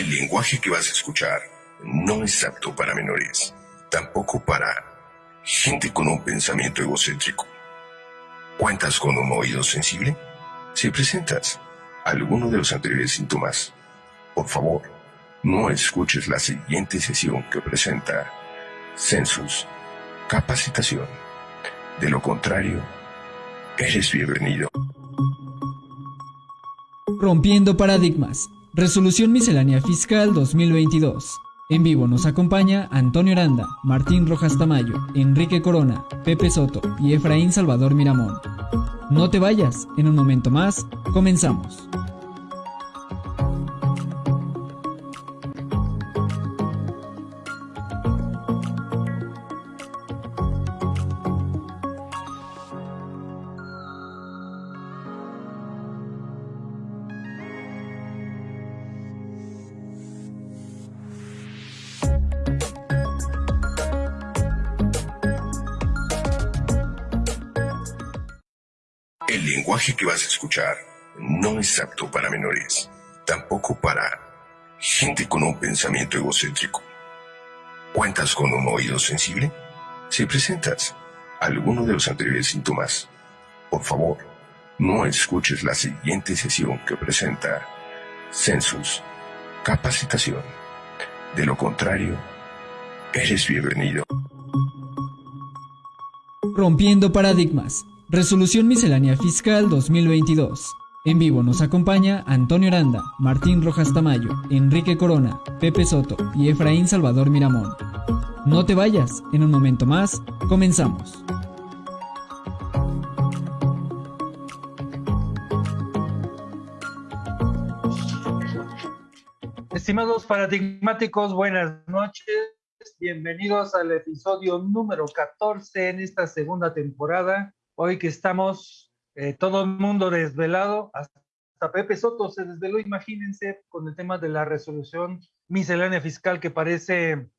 El lenguaje que vas a escuchar no es apto para menores, tampoco para gente con un pensamiento egocéntrico. ¿Cuentas con un oído sensible? Si presentas alguno de los anteriores síntomas, por favor, no escuches la siguiente sesión que presenta Census Capacitación. De lo contrario, eres bienvenido. Rompiendo paradigmas. Resolución Miscelánea Fiscal 2022. En vivo nos acompaña Antonio Aranda, Martín Rojas Tamayo, Enrique Corona, Pepe Soto y Efraín Salvador Miramón. No te vayas, en un momento más, comenzamos. Lenguaje que vas a escuchar no es apto para menores, tampoco para gente con un pensamiento egocéntrico. ¿Cuentas con un oído sensible? Si presentas alguno de los anteriores síntomas, por favor, no escuches la siguiente sesión que presenta Census Capacitación. De lo contrario, eres bienvenido. Rompiendo paradigmas. Resolución Miscelánea Fiscal 2022. En vivo nos acompaña Antonio Aranda, Martín Rojas Tamayo, Enrique Corona, Pepe Soto y Efraín Salvador Miramón. No te vayas, en un momento más, comenzamos. Estimados paradigmáticos, buenas noches. Bienvenidos al episodio número 14 en esta segunda temporada. Hoy que estamos eh, todo el mundo desvelado, hasta Pepe Soto se desveló, imagínense, con el tema de la resolución miscelánea fiscal que parece,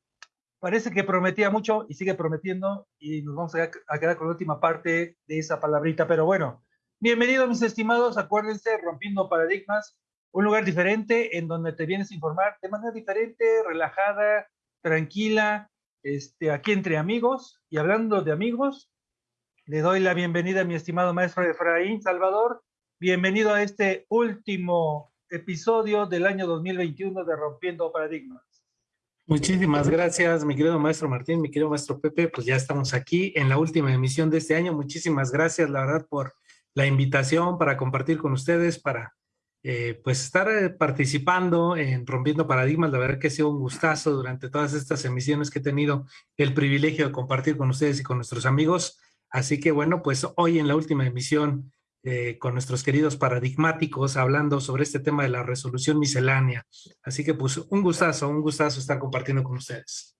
parece que prometía mucho y sigue prometiendo y nos vamos a, a quedar con la última parte de esa palabrita. Pero bueno, bienvenidos mis estimados, acuérdense, rompiendo paradigmas, un lugar diferente en donde te vienes a informar de manera diferente, relajada, tranquila, este, aquí entre amigos. Y hablando de amigos, le doy la bienvenida a mi estimado maestro Efraín Salvador. Bienvenido a este último episodio del año 2021 de Rompiendo Paradigmas. Muchísimas gracias, mi querido maestro Martín, mi querido maestro Pepe. Pues ya estamos aquí en la última emisión de este año. Muchísimas gracias, la verdad, por la invitación para compartir con ustedes, para eh, pues estar eh, participando en Rompiendo Paradigmas. La verdad que ha sido un gustazo durante todas estas emisiones que he tenido el privilegio de compartir con ustedes y con nuestros amigos. Así que bueno, pues hoy en la última emisión eh, con nuestros queridos paradigmáticos hablando sobre este tema de la resolución miscelánea. Así que pues un gustazo, un gustazo estar compartiendo con ustedes.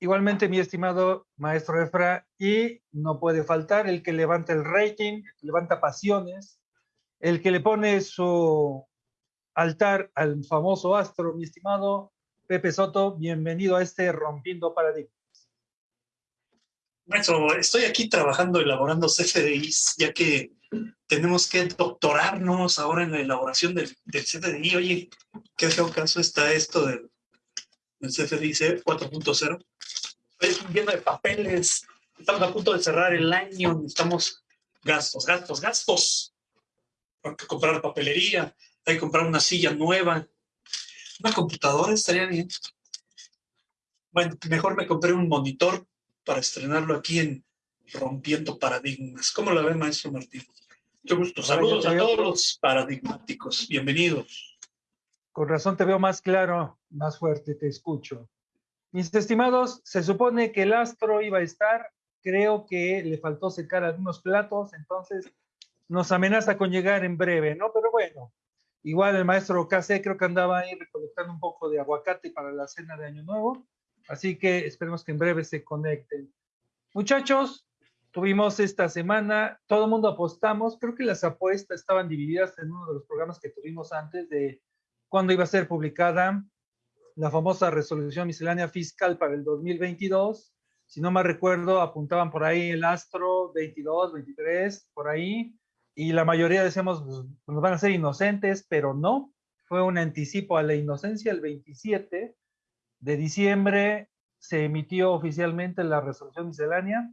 Igualmente, mi estimado maestro Efra, y no puede faltar el que levanta el rating, levanta pasiones, el que le pone su altar al famoso astro, mi estimado Pepe Soto, bienvenido a este Rompiendo Paradigmas. Maestro, estoy aquí trabajando, elaborando CFDIs, ya que tenemos que doctorarnos ahora en la elaboración del, del CFDI. Oye, ¿qué feo caso está esto del, del CFDI 4.0? Estoy lleno de papeles, estamos a punto de cerrar el año, necesitamos gastos, gastos, gastos. Hay que comprar papelería, hay que comprar una silla nueva, una computadora estaría bien. Bueno, mejor me compré un monitor para estrenarlo aquí en Rompiendo Paradigmas. ¿Cómo la ve, maestro Martín? Mucho gusto. Saludos a todos los paradigmáticos. Bienvenidos. Con razón te veo más claro, más fuerte, te escucho. Mis estimados, se supone que el astro iba a estar, creo que le faltó secar algunos platos, entonces nos amenaza con llegar en breve, ¿no? Pero bueno, igual el maestro KC creo que andaba ahí recolectando un poco de aguacate para la cena de Año Nuevo, así que esperemos que en breve se conecten. Muchachos, tuvimos esta semana, todo el mundo apostamos, creo que las apuestas estaban divididas en uno de los programas que tuvimos antes de cuándo iba a ser publicada la famosa resolución miscelánea fiscal para el 2022. Si no me recuerdo, apuntaban por ahí el astro 22, 23, por ahí, y la mayoría decíamos, pues, nos van a ser inocentes, pero no. fue un anticipo a la inocencia el 27 de diciembre se emitió oficialmente la resolución miscelánea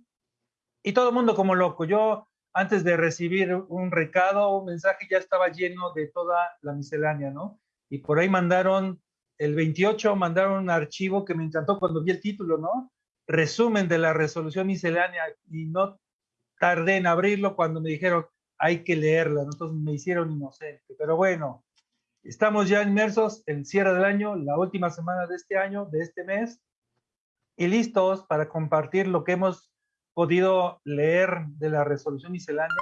y todo el mundo como loco. Yo antes de recibir un recado, un mensaje, ya estaba lleno de toda la miscelánea, ¿no? Y por ahí mandaron, el 28 mandaron un archivo que me encantó cuando vi el título, ¿no? Resumen de la resolución miscelánea y no tardé en abrirlo cuando me dijeron, hay que leerla, entonces me hicieron inocente. Pero bueno, estamos ya inmersos en cierre del año, la última semana de este año, de este mes, y listos para compartir lo que hemos podido leer de la resolución miscelánea,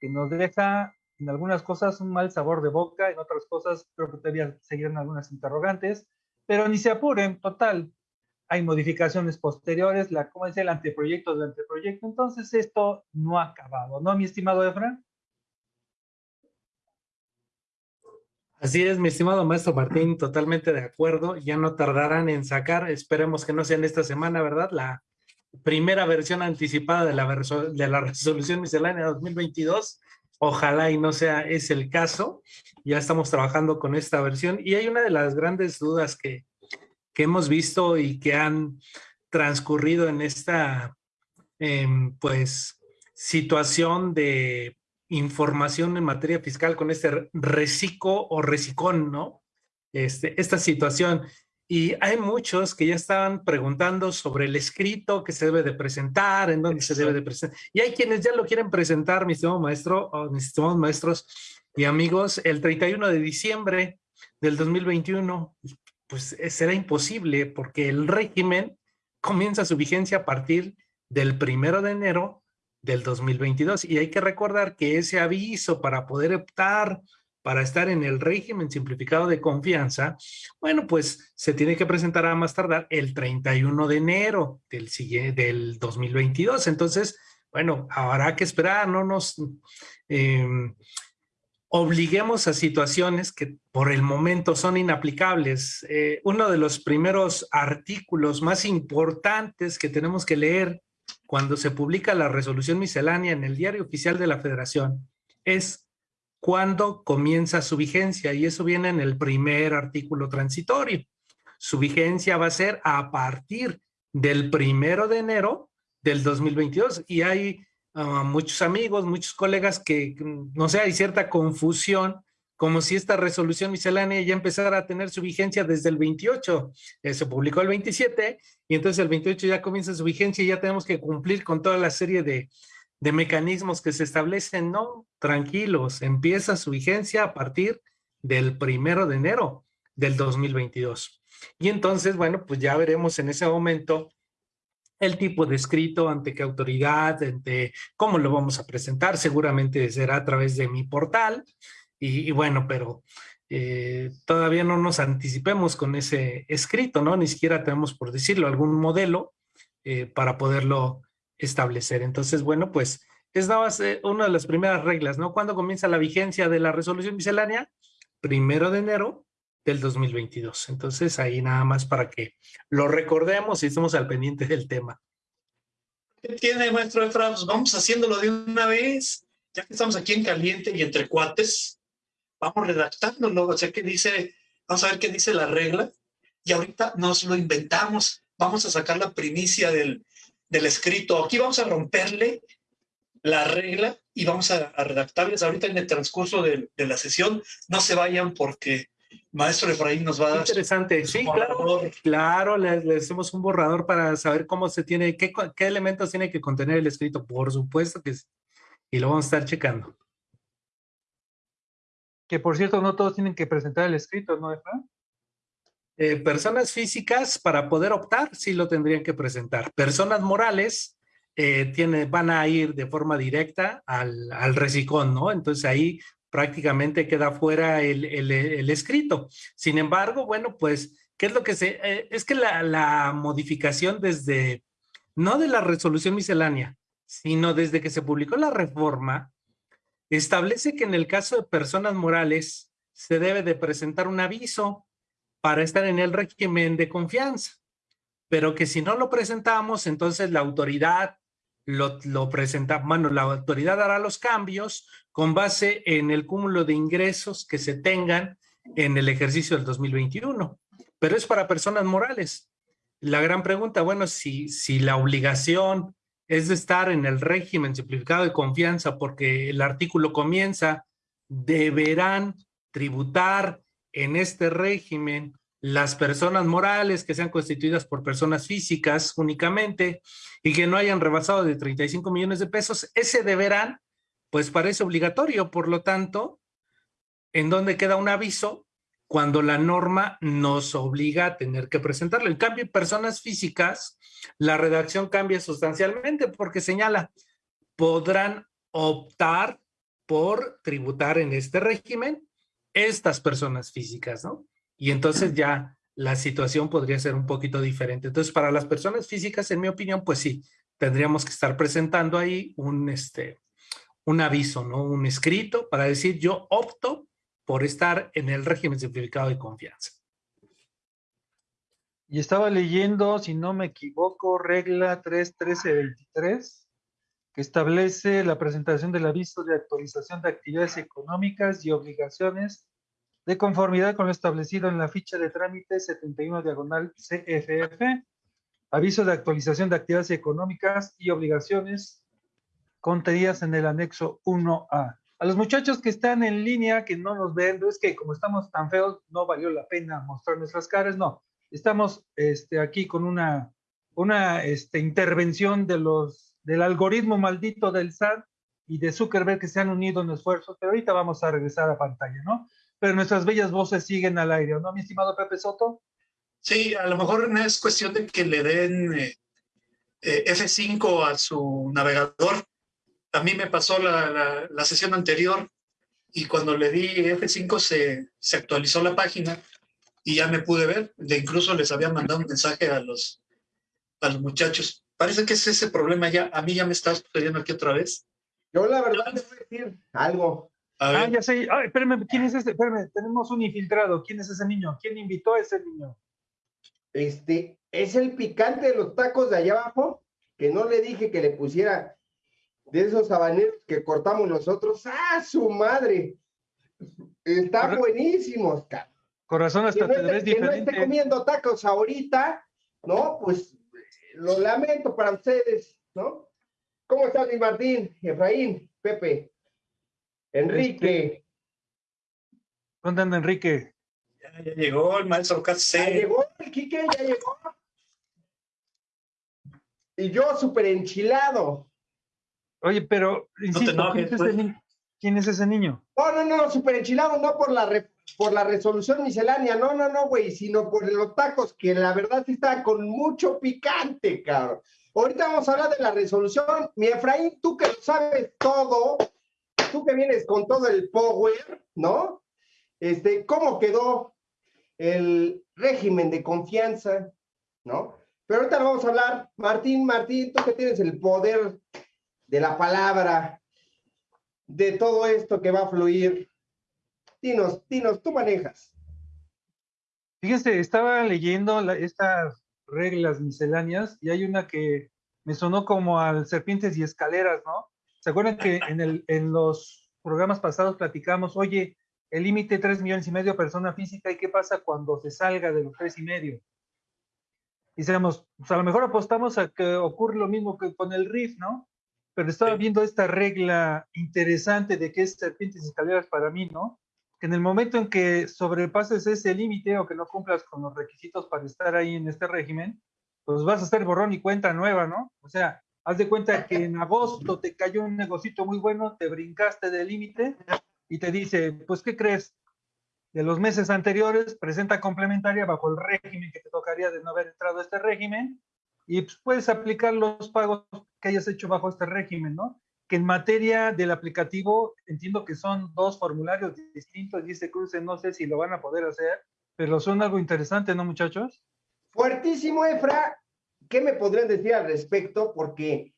que nos deja en algunas cosas un mal sabor de boca, en otras cosas creo que todavía seguirán algunas interrogantes, pero ni se apuren, total, hay modificaciones posteriores, la, ¿cómo dice? El anteproyecto del anteproyecto, entonces esto no ha acabado, ¿no, mi estimado Efra? Así es, mi estimado maestro Martín, totalmente de acuerdo. Ya no tardarán en sacar, esperemos que no sea en esta semana, ¿verdad? La primera versión anticipada de la, de la resolución miscelánea 2022. Ojalá y no sea ese el caso. Ya estamos trabajando con esta versión y hay una de las grandes dudas que, que hemos visto y que han transcurrido en esta, em, pues, situación de información en materia fiscal con este reciclo o recicón, ¿no? Este, esta situación. Y hay muchos que ya estaban preguntando sobre el escrito que se debe de presentar, en dónde se debe de presentar. Y hay quienes ya lo quieren presentar, mi estimado maestro, o mis estimados maestros y amigos, el 31 de diciembre del 2021. Pues eh, será imposible porque el régimen comienza su vigencia a partir del primero de enero del 2022. Y hay que recordar que ese aviso para poder optar para estar en el régimen simplificado de confianza, bueno, pues se tiene que presentar a más tardar el 31 de enero del, del 2022. Entonces, bueno, habrá que esperar, no nos em, obliguemos a situaciones que por el momento son inaplicables. Eh, uno de los primeros artículos más importantes que tenemos que leer cuando se publica la resolución miscelánea en el diario oficial de la federación es cuando comienza su vigencia y eso viene en el primer artículo transitorio. Su vigencia va a ser a partir del primero de enero del 2022 y hay ah, muchos amigos, muchos colegas que, no sé, hay cierta confusión como si esta resolución miscelánea ya empezara a tener su vigencia desde el 28. Eh, se publicó el 27 y entonces el 28 ya comienza su vigencia y ya tenemos que cumplir con toda la serie de, de mecanismos que se establecen. No, tranquilos, empieza su vigencia a partir del primero de enero del 2022. Y entonces, bueno, pues ya veremos en ese momento el tipo de escrito, ante qué autoridad, ante cómo lo vamos a presentar. Seguramente será a través de mi portal. Y, bueno, pero eh, todavía no nos anticipemos con ese escrito, ¿no? Ni siquiera tenemos, por decirlo, algún modelo eh, para poderlo establecer. Entonces, bueno, pues es nada más eh, una de las primeras reglas, ¿no? ¿Cuándo comienza la vigencia de la resolución miscelánea? Primero de enero del 2022. Entonces, ahí nada más para que lo recordemos y estemos al pendiente del tema. ¿Qué tiene, maestro Efraín? Pues vamos haciéndolo de una vez, ya que estamos aquí en caliente y entre cuates vamos redactándolo, o sea, ¿qué dice? Vamos a ver qué dice la regla. Y ahorita nos lo inventamos, vamos a sacar la primicia del, del escrito, aquí vamos a romperle la regla y vamos a, redactarles. Ahorita en el transcurso de, de, la sesión, no se vayan porque Maestro Efraín nos va a dar... Interesante, sí, claro, claro, le, le, hacemos un borrador para saber cómo se tiene, qué, qué elementos tiene que contener el escrito, por supuesto que sí, y lo vamos a estar checando. Que por cierto, no todos tienen que presentar el escrito, ¿no, Efra? Eh, personas físicas, para poder optar, sí lo tendrían que presentar. Personas morales eh, tiene, van a ir de forma directa al, al recicón, ¿no? Entonces ahí prácticamente queda fuera el, el, escrito. Sin embargo, bueno, pues, ¿qué es lo que se...? Eh, es que la, la modificación desde, no de la resolución miscelánea, sino desde que se publicó la reforma, establece que en el caso de personas morales se debe de presentar un aviso para estar en el régimen de confianza, pero que si no lo presentamos, entonces la autoridad lo, lo presenta, bueno, la autoridad hará los cambios con base en el cúmulo de ingresos que se tengan en el ejercicio del 2021, pero es para personas morales. La gran pregunta, bueno, si, si la obligación es de estar en el régimen simplificado de confianza porque el artículo comienza, deberán tributar en este régimen las personas morales que sean constituidas por personas físicas únicamente y que no hayan rebasado de 35 millones de pesos, ese deberán, pues parece obligatorio. Por lo tanto, ¿en dónde queda un aviso? Cuando la norma nos obliga a tener que presentarlo. En cambio, personas físicas, la redacción cambia sustancialmente porque señala, podrán optar por tributar en este régimen estas personas físicas, ¿no? Y entonces ya la situación podría ser un poquito diferente. Entonces, para las personas físicas, en mi opinión, pues sí, tendríamos que estar presentando ahí un, este, un aviso, ¿no? Un escrito para decir yo opto por estar en el régimen simplificado de confianza. Y estaba leyendo, si no me equivoco, regla 31323, que establece la presentación del aviso de actualización de actividades económicas y obligaciones de conformidad con lo establecido en la ficha de trámite 71 diagonal CFF, aviso de actualización de actividades económicas y obligaciones contenidas en el anexo 1A. A los muchachos que están en línea, que no nos ven, es que como estamos tan feos, no valió la pena mostrar nuestras caras, no. Estamos este, aquí con una, una este, intervención de los, del algoritmo maldito del SAT y de Zuckerberg que se han unido en esfuerzos, pero ahorita vamos a regresar a pantalla, ¿no? pero nuestras bellas voces siguen al aire, ¿no, mi estimado Pepe Soto? Sí, a lo mejor no es cuestión de que le den eh, eh, F5 a su navegador. A mí me pasó la, la, sesión anterior y cuando le di F5 se, se, actualizó la página y ya me pude ver. De incluso les había mandado un mensaje a los, a los muchachos. Parece que es ese problema ya. A mí ya me está sucediendo aquí otra vez. Yo la verdad les voy a decir algo. Ah, ya sé. Ay, espérame, ¿quién es este? Espérame, tenemos un infiltrado. ¿Quién es ese niño? ¿Quién invitó a ese niño? Este, es el picante de los tacos de allá abajo, que no le dije que le pusiera de esos habaneros que cortamos nosotros. ¡Ah, su madre! Están buenísimos, cara. Corazón hasta te ves diferente. Que no esté comiendo tacos ahorita, ¿no? Pues lo lamento para ustedes, ¿no? ¿Cómo estás, mi Martín, Efraín, Pepe? Enrique. ¿Dónde anda Enrique? Ya, llegó el maestro Case. Ya llegó el Quique, ya llegó. Y yo súper enchilado. Oye, pero insisto, no ¿quién, es pues. ¿quién, es ese niño? No, no, no, súper enchilado, no por la, por la resolución miscelánea, no, no, no, güey, sino por los tacos, que la verdad sí está con mucho picante, cabrón. Ahorita vamos a hablar de la resolución. Mi Efraín, tú que lo sabes todo, tú que vienes con todo el power, ¿no? Este, ¿cómo quedó el régimen de confianza, ¿no? Pero ahorita lo vamos a hablar, Martín, Martín, tú que tienes el poder de la palabra, de todo esto que va a fluir. Dinos, dinos, tú manejas. Fíjense, estaba leyendo estas reglas misceláneas y hay una que me sonó como al serpientes y escaleras, ¿no? ¿Se acuerdan que en, el, en los programas pasados platicamos, oye, el límite tres millones y medio persona física y qué pasa cuando se salga de los tres y medio? Y pues a lo mejor apostamos a que ocurre lo mismo que con el RIF, ¿no? Pero estaba viendo esta regla interesante de que es serpientes y escaleras para mí, ¿no? Que en el momento en que sobrepases ese límite o que no cumplas con los requisitos para estar ahí en este régimen, pues vas a hacer borrón y cuenta nueva, ¿no? O sea, Haz de cuenta que en agosto te cayó un negocito muy bueno, te brincaste del límite y te dice, pues, ¿qué crees? De los meses anteriores, presenta complementaria bajo el régimen que te tocaría de no haber entrado a este régimen y pues, puedes aplicar los pagos que hayas hecho bajo este régimen, ¿no? Que en materia del aplicativo, entiendo que son dos formularios distintos este cruce no sé si lo van a poder hacer, pero son algo interesante, ¿no, muchachos? Fuertísimo, Efra. ¿qué me podrían decir al respecto? Porque,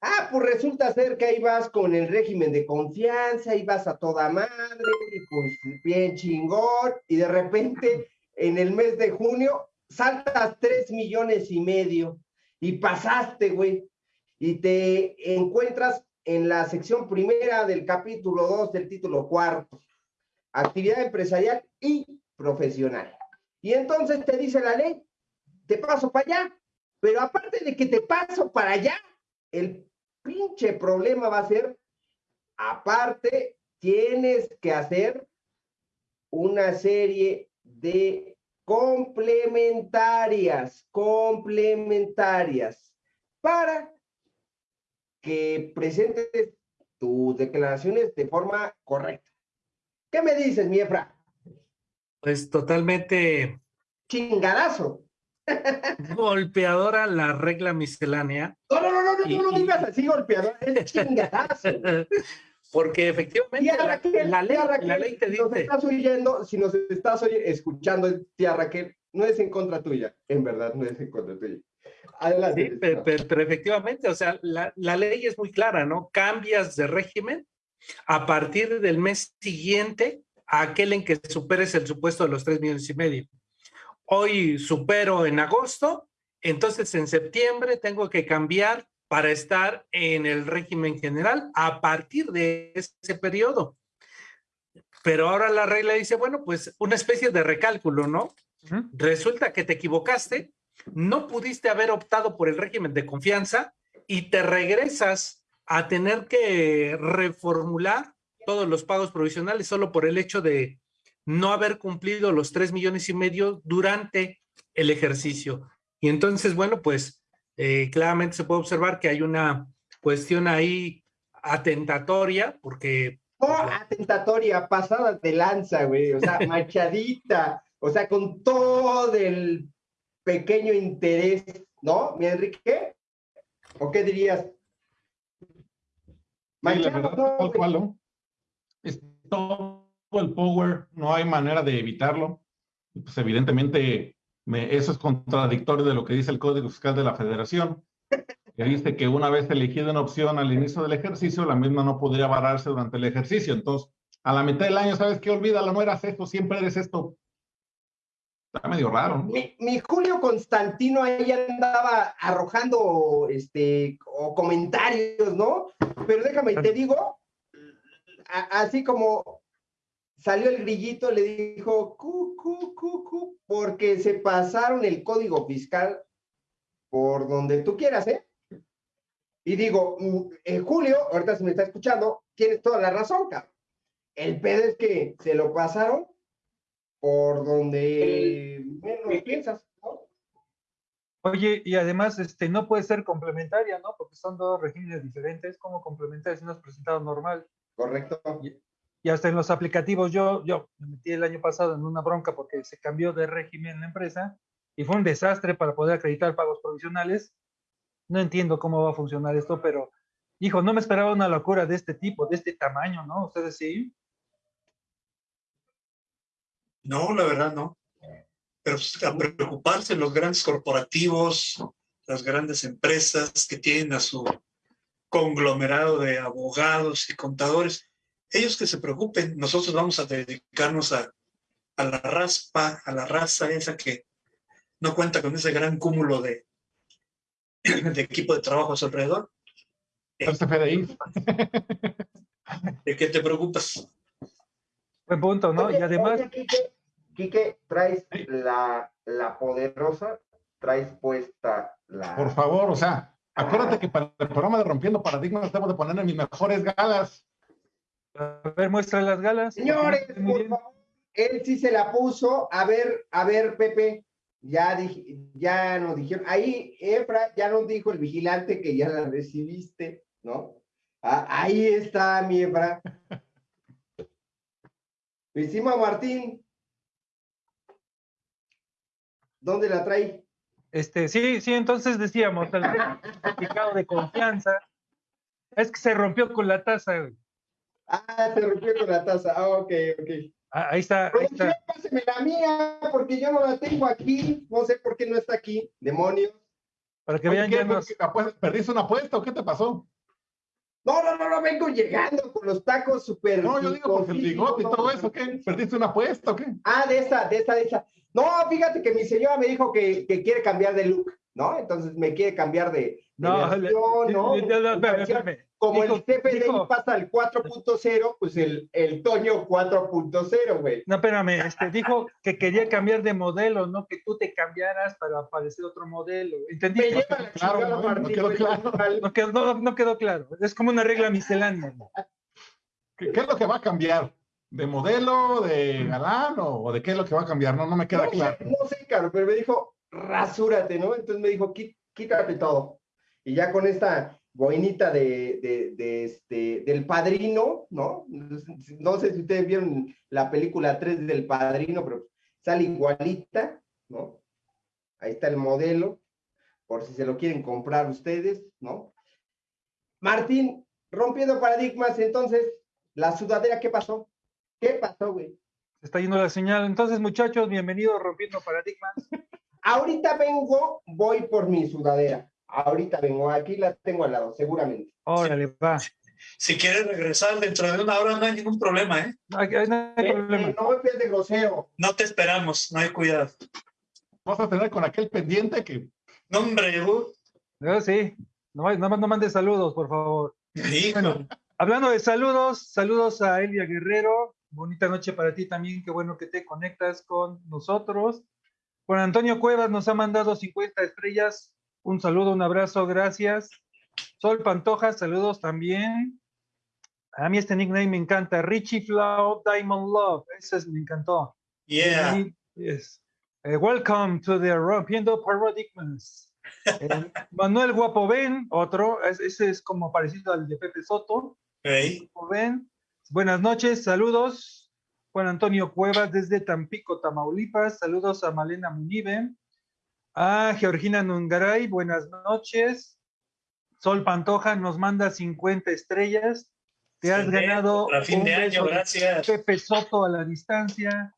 ah, pues resulta ser que ahí vas con el régimen de confianza, y vas a toda madre, y pues bien chingón, y de repente en el mes de junio saltas tres millones y medio y pasaste, güey, y te encuentras en la sección primera del capítulo 2 del título cuarto. actividad empresarial y profesional. Y entonces te dice la ley, te paso para allá, pero aparte de que te paso para allá, el pinche problema va a ser, aparte, tienes que hacer una serie de complementarias, complementarias, para que presentes tus declaraciones de forma correcta. ¿Qué me dices, mi Efra? Pues totalmente chingadazo. Golpeadora la regla miscelánea. No, no, no, no, no, no, no digas así golpeadora, es chingadazo. Porque efectivamente la, la, ley, la, ley, te dice. Si nos estás oyendo, si nos estás escuchando, tía Raquel, no es en contra tuya, en verdad, no es en contra tuya. Adelante. Sí, pero, pero, efectivamente, o sea, la, la ley es muy clara, ¿no? Cambias de régimen a partir del mes siguiente a aquel en que superes el supuesto de los tres millones y medio. Hoy supero en agosto, entonces en septiembre tengo que cambiar para estar en el régimen general a partir de ese periodo. Pero ahora la regla dice, bueno, pues una especie de recálculo, ¿no? Resulta que te equivocaste, no pudiste haber optado por el régimen de confianza y te regresas a tener que reformular todos los pagos provisionales solo por el hecho de no haber cumplido los tres millones y medio durante el ejercicio. Y entonces, bueno, pues eh, claramente se puede observar que hay una cuestión ahí atentatoria, porque... Oh, atentatoria, pasada de lanza, güey, o sea, machadita, o sea, con todo el pequeño interés, ¿no, mi Enrique? ¿O qué dirías? Sí, la verdad, tal cual, ¿no? Es todo el power, no hay manera de evitarlo. Pues evidentemente me, eso es contradictorio de lo que dice el Código Fiscal de la Federación, que dice que una vez elegida una opción al inicio del ejercicio, la misma no podría vararse durante el ejercicio. Entonces, a la mitad del año, ¿sabes qué? Olvídalo, no eras esto, siempre eres esto. Está medio raro. Mi, mi, Julio Constantino ahí andaba arrojando este, o comentarios, ¿no? Pero déjame, te digo, así como salió el grillito, le dijo, cu, cu, cu, cu, porque se pasaron el código fiscal por donde tú quieras, ¿eh? Y digo, mm, eh, Julio, ahorita se me está escuchando, tienes toda la razón, cabrón. El pedo es que se lo pasaron por donde menos piensas, Oye, y además, este, no puede ser complementaria, ¿no? Porque son dos regímenes diferentes. ¿Cómo complementaria si no es presentado normal? Correcto. Y, hasta en los aplicativos, yo, yo me metí el año pasado en una bronca porque se cambió de régimen la empresa y fue un desastre para poder acreditar pagos provisionales. No entiendo cómo va a funcionar esto, pero, hijo, no me esperaba una locura de este tipo, de este tamaño, ¿no? ¿Ustedes sí? No, la verdad no. Pero pues, a preocuparse los grandes corporativos, las grandes empresas que tienen a su conglomerado de abogados y contadores, ellos que se preocupen, nosotros vamos a dedicarnos a, a la raspa, a la raza esa que no cuenta con ese gran cúmulo de, de equipo de trabajo a su alrededor. ¿De qué te preocupas? Buen punto, ¿no? y además... Quique, traes la, la poderosa, traes puesta la... Por favor, o sea, acuérdate que para el programa de Rompiendo Paradigmas tengo de poner mis mejores galas. A ver, muestra las galas. Señores, por favor, él sí se la puso. A ver, a ver, Pepe, ya, ya nos dijeron, ahí Efra ya nos dijo el vigilante que ya la recibiste, ¿no? Ah, ahí está mi Efra. Mi Martín, ¿Dónde la trae? Este, sí, sí, entonces decíamos, el certificado de confianza es que se rompió con la taza, güey. Ah, se rompió con la taza. Ah, ok, ok. Ah, ahí está. Ahí está. Páseme la mía, porque yo no la tengo aquí. No sé por qué no está aquí. Demonios. Para que vean ya nos... ¿Perdiste una apuesta o qué te pasó? No, no, no, no, vengo llegando con los tacos súper. No, yo digo porque el bigote y todo eso, ¿qué? ¿Perdiste una apuesta o qué? Ah, de esa, de esa, de esa. No, fíjate que mi señora me dijo que, quiere cambiar de look. ¿no? Entonces me quiere cambiar de, de No, versión, le- ¿no? no, no, espérame, espérame. Como Dijo- el CFDI dijo- pasa al 4.0, pues el, el Toño 4.0, güey. No, espérame, este, dijo que quería cambiar de modelo, no que tú te cambiaras para aparecer otro modelo. ¿Entendí? Me lleva la Claro, chingada no, quedó claro. No quedó, no, no quedó claro. Es como una regla miscelánea. ¿Qué, qué es lo que va a cambiar? ¿De modelo, de galán o, o de qué es lo que va a cambiar? No, no me queda no, claro. no sé, caro, pero me dijo, rasúrate, ¿no? Entonces me dijo, "Qui- quítate todo. Y ya con esta boinita de, de, de este, del padrino, ¿no? No sé si ustedes vieron la película 3 del padrino, pero sale igualita, ¿no? Ahí está el modelo, por si se lo quieren comprar ustedes, ¿no? Martín, rompiendo paradigmas, entonces, la sudadera, ¿qué pasó? ¿Qué pasó, güey? Se está yendo la señal. Entonces, muchachos, bienvenidos a Rompiendo Paradigmas. Ahorita vengo, voy por mi sudadera. Ahorita vengo, aquí la tengo al lado, seguramente. Órale, va. Si quieres regresar dentro de una hora, no hay ningún problema, ¿eh? No hay, no hay Eh, problema. eh, no me pies de grosero. No te esperamos, no hay cuidado. Vas a tener con aquel pendiente que No, hombre, uh, No, sí. No, no, no mandes saludos, por favor. Bueno, hablando de saludos, saludos a Elia Guerrero. Bonita noche para ti también. Qué bueno que te conectas con nosotros. Juan Antonio Cuevas nos ha mandado 50 estrellas. Un saludo, un abrazo, gracias. Sol Pantoja, saludos también. A mí este nickname me encanta. Richie Flow Diamond Love. Ese es- me encantó. Yeah. Y, yes. Eh, welcome to the Rompiendo Paradigmas. Eh, Manuel Guapo Ben, otro, es- ese es como parecido al de Pepe Soto. Ey, Guapo Ben. Buenas noches, saludos. Juan Antonio Cuevas desde Tampico, Tamaulipas. Saludos a Malena Munive. A Georgina Nungaray, buenas noches. Sol Pantoja nos manda 50 estrellas. Te has ganado fin un de año, gracias. Pepe Soto a la distancia.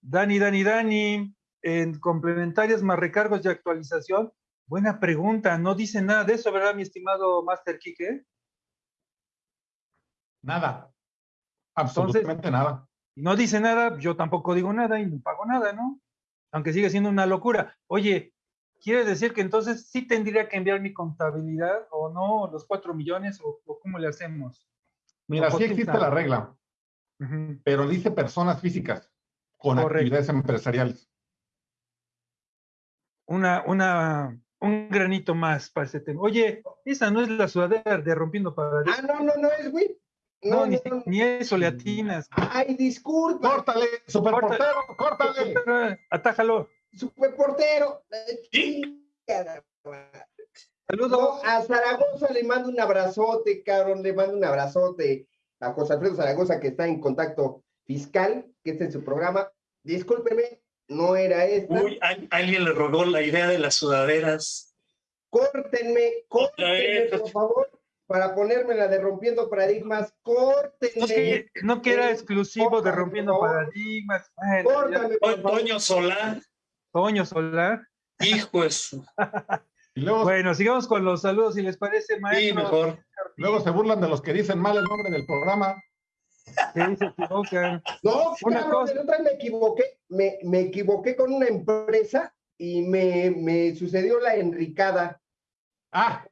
Dani, Dani, Dani, en complementarios más recargos de actualización. Buena pregunta, no dice nada de eso, ¿verdad, mi estimado Master Kike? nada. Absolutamente nada. Y no dice nada, yo tampoco digo nada y no pago nada, ¿no? Aunque sigue siendo una locura. Oye, ¿quiere decir que entonces sí tendría que enviar mi contabilidad o no, los cuatro millones o, o cómo le hacemos? Mira, sí ¿quién existe la regla, pero dice personas físicas con Correcto. actividades empresariales. Una, una, un granito más para ese tema. Oye, esa no es la sudadera de Rompiendo Paradigmas. Ah, no, no, no es, güey. No, No, ni, no, no. ni eso le atinas. Ay, disculpa, ¡Córtale, superportero! ¡Córtale! Atájalo. superportero. Sí. Saludos. No, a Zaragoza le mando un abrazote, cabrón, le mando un abrazote a José Alfredo Zaragoza, que está en contacto fiscal, que está en su programa. Discúlpeme, no era esta. Uy, al- alguien le robó la idea de las sudaderas. Córtenme, córtenme, por favor, para ponerme la de Rompiendo Paradigmas. No Córtenme, que, no que era exclusivo de Rompiendo. Paradigmas. Bueno, ya. córtame, por favor. Toño Solá, Toño Solar. hijo es. Y luego, Bueno, sigamos con los saludos, si les parece, Sí, maestro. mejor. luego se burlan de los que dicen mal el nombre del programa. Sí, se equivocan. No, Una cabrón, cosa- me equivoqué, me, me equivoqué con una empresa y me, me sucedió la enricada. Ah,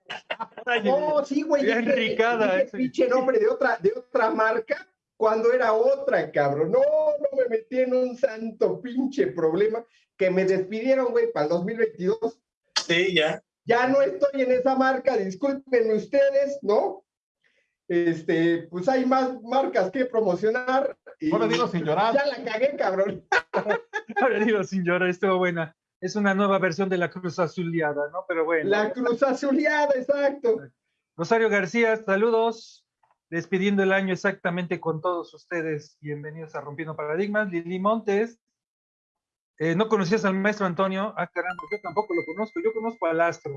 No, sí, güey. Bien dije- ricada, dije ese. pinche nombre de otra, de otra marca cuando era otra, cabrón. No, no me metí en un santo pinche problema que me despidieron, güey, para el 2022. Sí, ya. Ya no estoy en esa marca, discúlpenme ustedes, ¿no? Este, pues hay más marcas que promocionar. Y ahora digo sin llorar. ya la cagué, cabrón. Ahora digo, sin llorar, estuvo buena. Es una nueva versión de la Cruz Azuleada, ¿no? Pero bueno. La cruz azuleada, exacto. Rosario García, saludos. Despidiendo el año exactamente con todos ustedes. Bienvenidos a Rompiendo Paradigmas. Lili Montes. Eh, ¿No conocías al maestro Antonio? Ah, caramba, yo tampoco lo conozco. Yo conozco al astro.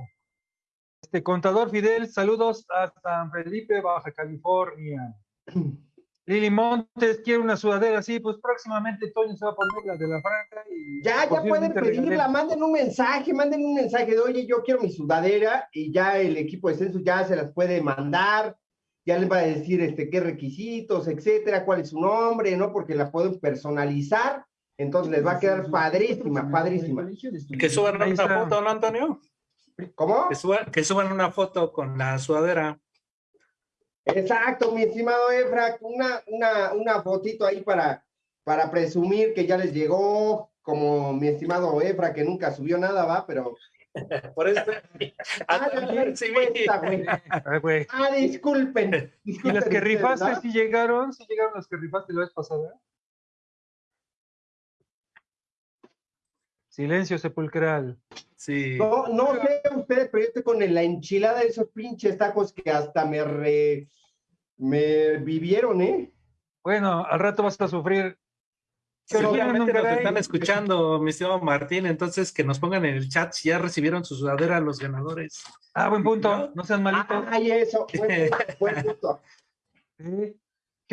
Este contador Fidel, saludos a San Felipe, Baja California. Lili Montes, quiere una sudadera, sí, pues próximamente Toño se va a poner la de la franja y Ya, ya pueden pedirla, manden un mensaje, manden un mensaje de, oye, yo quiero mi sudadera y ya el equipo de censo ya se las puede mandar, ya les va a decir este, qué requisitos, etcétera, cuál es su nombre, ¿no? Porque la pueden personalizar, entonces les va a quedar padrísima, padrísima. Que suban una foto, ¿no, Antonio? ¿Cómo? Que, suba- que suban una foto con la sudadera. Exacto, mi estimado Efra, una, una, una fotito ahí para, para presumir que ya les llegó, como mi estimado Efra, que nunca subió nada, va, pero. Por eso. Ah, güey. Ah, disculpen. ¿Y las que rifaste sí llegaron? ¿Sí llegaron las que rifaste la vez pasada? Silencio sepulcral. Sí. No, no sé ustedes, pero yo estoy con la enchilada de esos pinches tacos que hasta me re, me vivieron, ¿eh? Bueno, al rato vas a sufrir. Un Seguramente nos están escuchando, mi estimado Martín, entonces que nos pongan en el chat si ya recibieron su sudadera los ganadores. Ah, buen punto. ¿No? No sean malitos. Ay, eso, buen, punto, buen punto. Sí.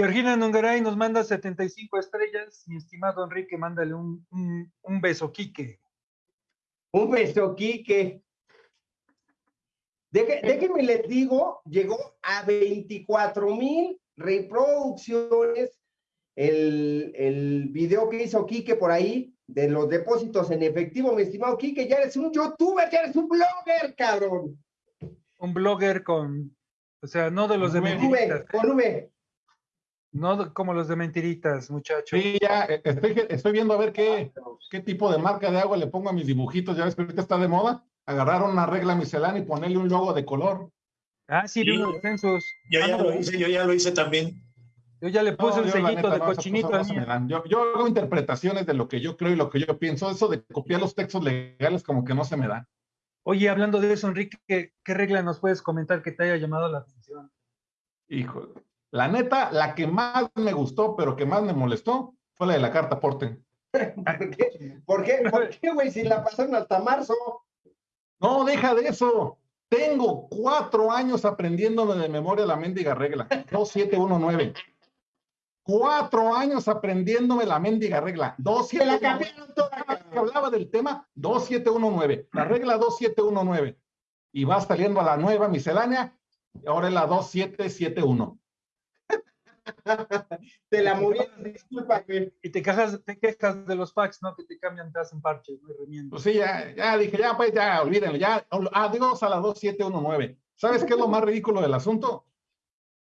Georgina Nungaray nos manda 75 estrellas. Mi estimado Enrique, mándale un, un, un beso, Quique. Un beso, Quique. Deje- déjenme les digo, llegó a 24 mil reproducciones el, el video que hizo Quique por ahí de los depósitos en efectivo. Mi estimado Quique, ya eres un youtuber, ya eres un blogger, cabrón. Un blogger con. O sea, no de los de Con V, con V. No de- como los de mentiritas, muchachos. Sí, ya eh, estoy, estoy viendo a ver qué, qué tipo de marca de agua le pongo a mis dibujitos. Ya ves que ahorita está de moda. Agarrar una regla miscelánea y ponerle un logo de color. Ah, sí, unos censos. Yo Ah, ya no, lo hice, yo ya lo hice también. Yo ya le puse No, un sellito neta, de no, cochinito cosas al no se me mío. dan. Yo, yo hago interpretaciones de lo que yo creo y lo que yo pienso. Eso de copiar los textos legales como que no se me da. Oye, hablando de eso, Enrique, ¿qué, qué regla nos puedes comentar que te haya llamado la atención? Hijo, la neta, la que más me gustó, pero que más me molestó, fue la de la carta porte. ¿Por qué? ¿Por qué, ¿Por qué, güey? Si la pasaron hasta marzo. No, deja de eso. Tengo cuatro años aprendiéndome de memoria la mendiga regla. 2719. Cuatro años aprendiéndome la mendiga regla. Se la 2719. cambiaron toda. Cada vez que hablaba del tema 2719. La regla 2719. Y va saliendo a la nueva miscelánea. Y ahora es la 2771. Te la movieron, disculpa, güey. Y te quejas, te quejas de los fax, ¿no? Que te cambian, te hacen parches, no Y remiendos. Pues sí, ya, ya dije, ya, pues ya, olvídenlo, ya, adiós a la 2719. ¿Sabes qué es lo más ridículo del asunto?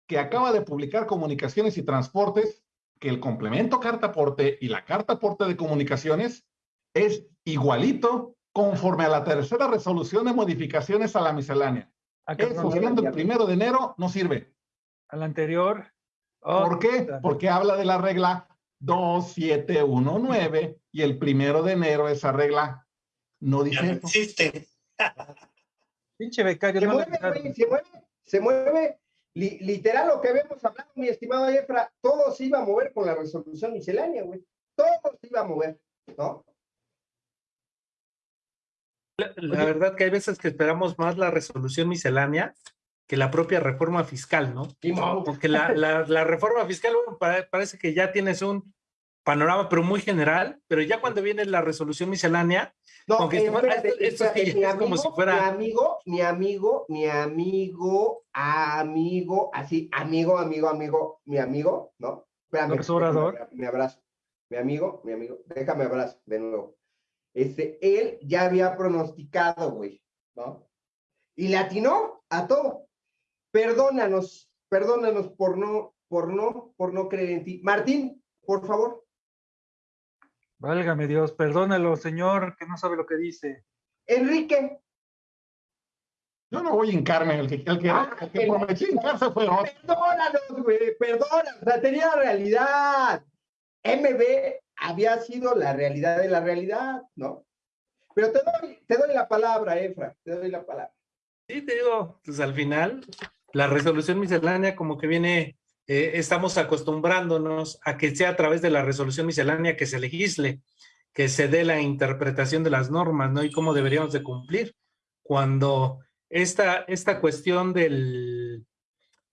Que acaba de publicar Comunicaciones y Transportes que el complemento carta aporte y la carta aporte de comunicaciones es igualito conforme a la tercera resolución de modificaciones a la miscelánea. Ah, Eso siendo el primero de enero no sirve. Al anterior. ¿Por qué? Porque habla de la regla 2719 y el primero de enero esa regla no Ya dice no existe. Pinche becario, Se no mueve, güey, se mueve, se mueve. Li- literal, lo que habíamos hablado, mi estimado Efra, todo se iba a mover con la resolución miscelánea, güey. Todo se iba a mover, ¿no? La, la verdad que hay veces que esperamos más la resolución miscelánea que la propia reforma fiscal, ¿no? Porque la, la- la reforma fiscal bueno, pa- parece que ya tienes un panorama, pero muy general, pero ya cuando viene la resolución miscelánea, No, eh, se mueva- espérate, esto- esto espérate, sí mi es como amigo, si fuera- mi amigo, mi amigo, mi amigo, amigo, así, amigo, amigo, amigo, mi amigo, ¿no? Espérame, déjame, Me abrazo. Mi amigo, mi amigo, déjame abrazo de nuevo. Este, él ya había pronosticado, güey, ¿no? Y le atinó a todo. Perdónanos, perdónanos por no, por no, por no creer en ti. Martín, por favor. Válgame Dios, perdónalo, señor, que no sabe lo que dice. Enrique, Yo no voy a hincarme, el que, el que, Ah, el que prometió hincarse fue otro. Perdónanos, güey, perdona. O sea, tenía la realidad. MB había sido la realidad de la realidad, ¿no? Pero te doy, te doy la palabra, Efra, te doy la palabra. sí te digo, pues al final, la resolución miscelánea como que viene, eh, estamos acostumbrándonos a que sea a través de la resolución miscelánea que se legisle, que se dé la interpretación de las normas, ¿no? Y cómo deberíamos de cumplir. Cuando esta, esta cuestión del,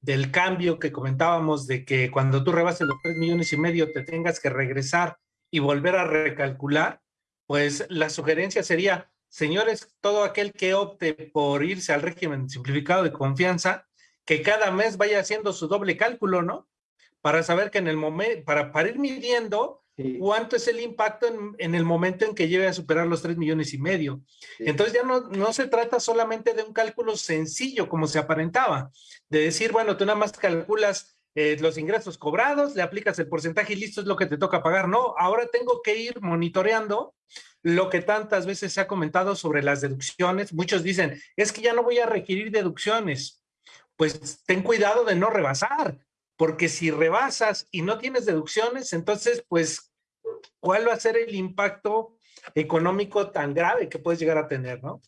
del cambio que comentábamos de que cuando tú rebases los tres millones y medio te tengas que regresar y volver a recalcular, pues la sugerencia sería, señores, todo aquel que opte por irse al régimen simplificado de confianza, que cada mes vaya haciendo su doble cálculo, ¿no? Para saber que en el momento, para, para ir midiendo cuánto es el impacto en, en, el momento en que llegue a superar los 3 millones y medio. Sí. Entonces ya no, no se trata solamente de un cálculo sencillo como se aparentaba, de decir, bueno, tú nada más calculas eh, los ingresos cobrados, le aplicas el porcentaje y listo es lo que te toca pagar. No, ahora tengo que ir monitoreando lo que tantas veces se ha comentado sobre las deducciones. Muchos dicen, es que ya no voy a requerir deducciones. Pues ten cuidado de no rebasar, porque si rebasas y no tienes deducciones, entonces, pues, ¿cuál va a ser el impacto económico tan grave que puedes llegar a tener, no?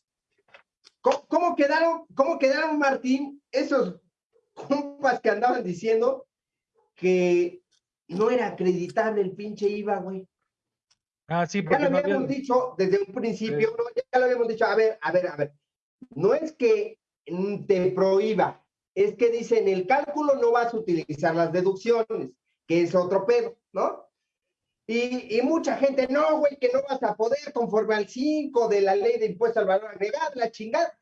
¿Cómo, cómo quedaron, cómo quedaron, Martín, esos compas que andaban diciendo que no era acreditable el pinche IVA, güey? Ah, sí, porque ya lo habíamos había... dicho desde un principio, sí. ¿no? ya lo habíamos dicho, a ver, a ver, a ver, no es que te prohíba, es que dice en el cálculo no vas a utilizar las deducciones, que es otro pedo, ¿no? Y, y mucha gente, no, güey, que no vas a poder conforme al 5 de la ley de impuesto al valor agregado, la chingada.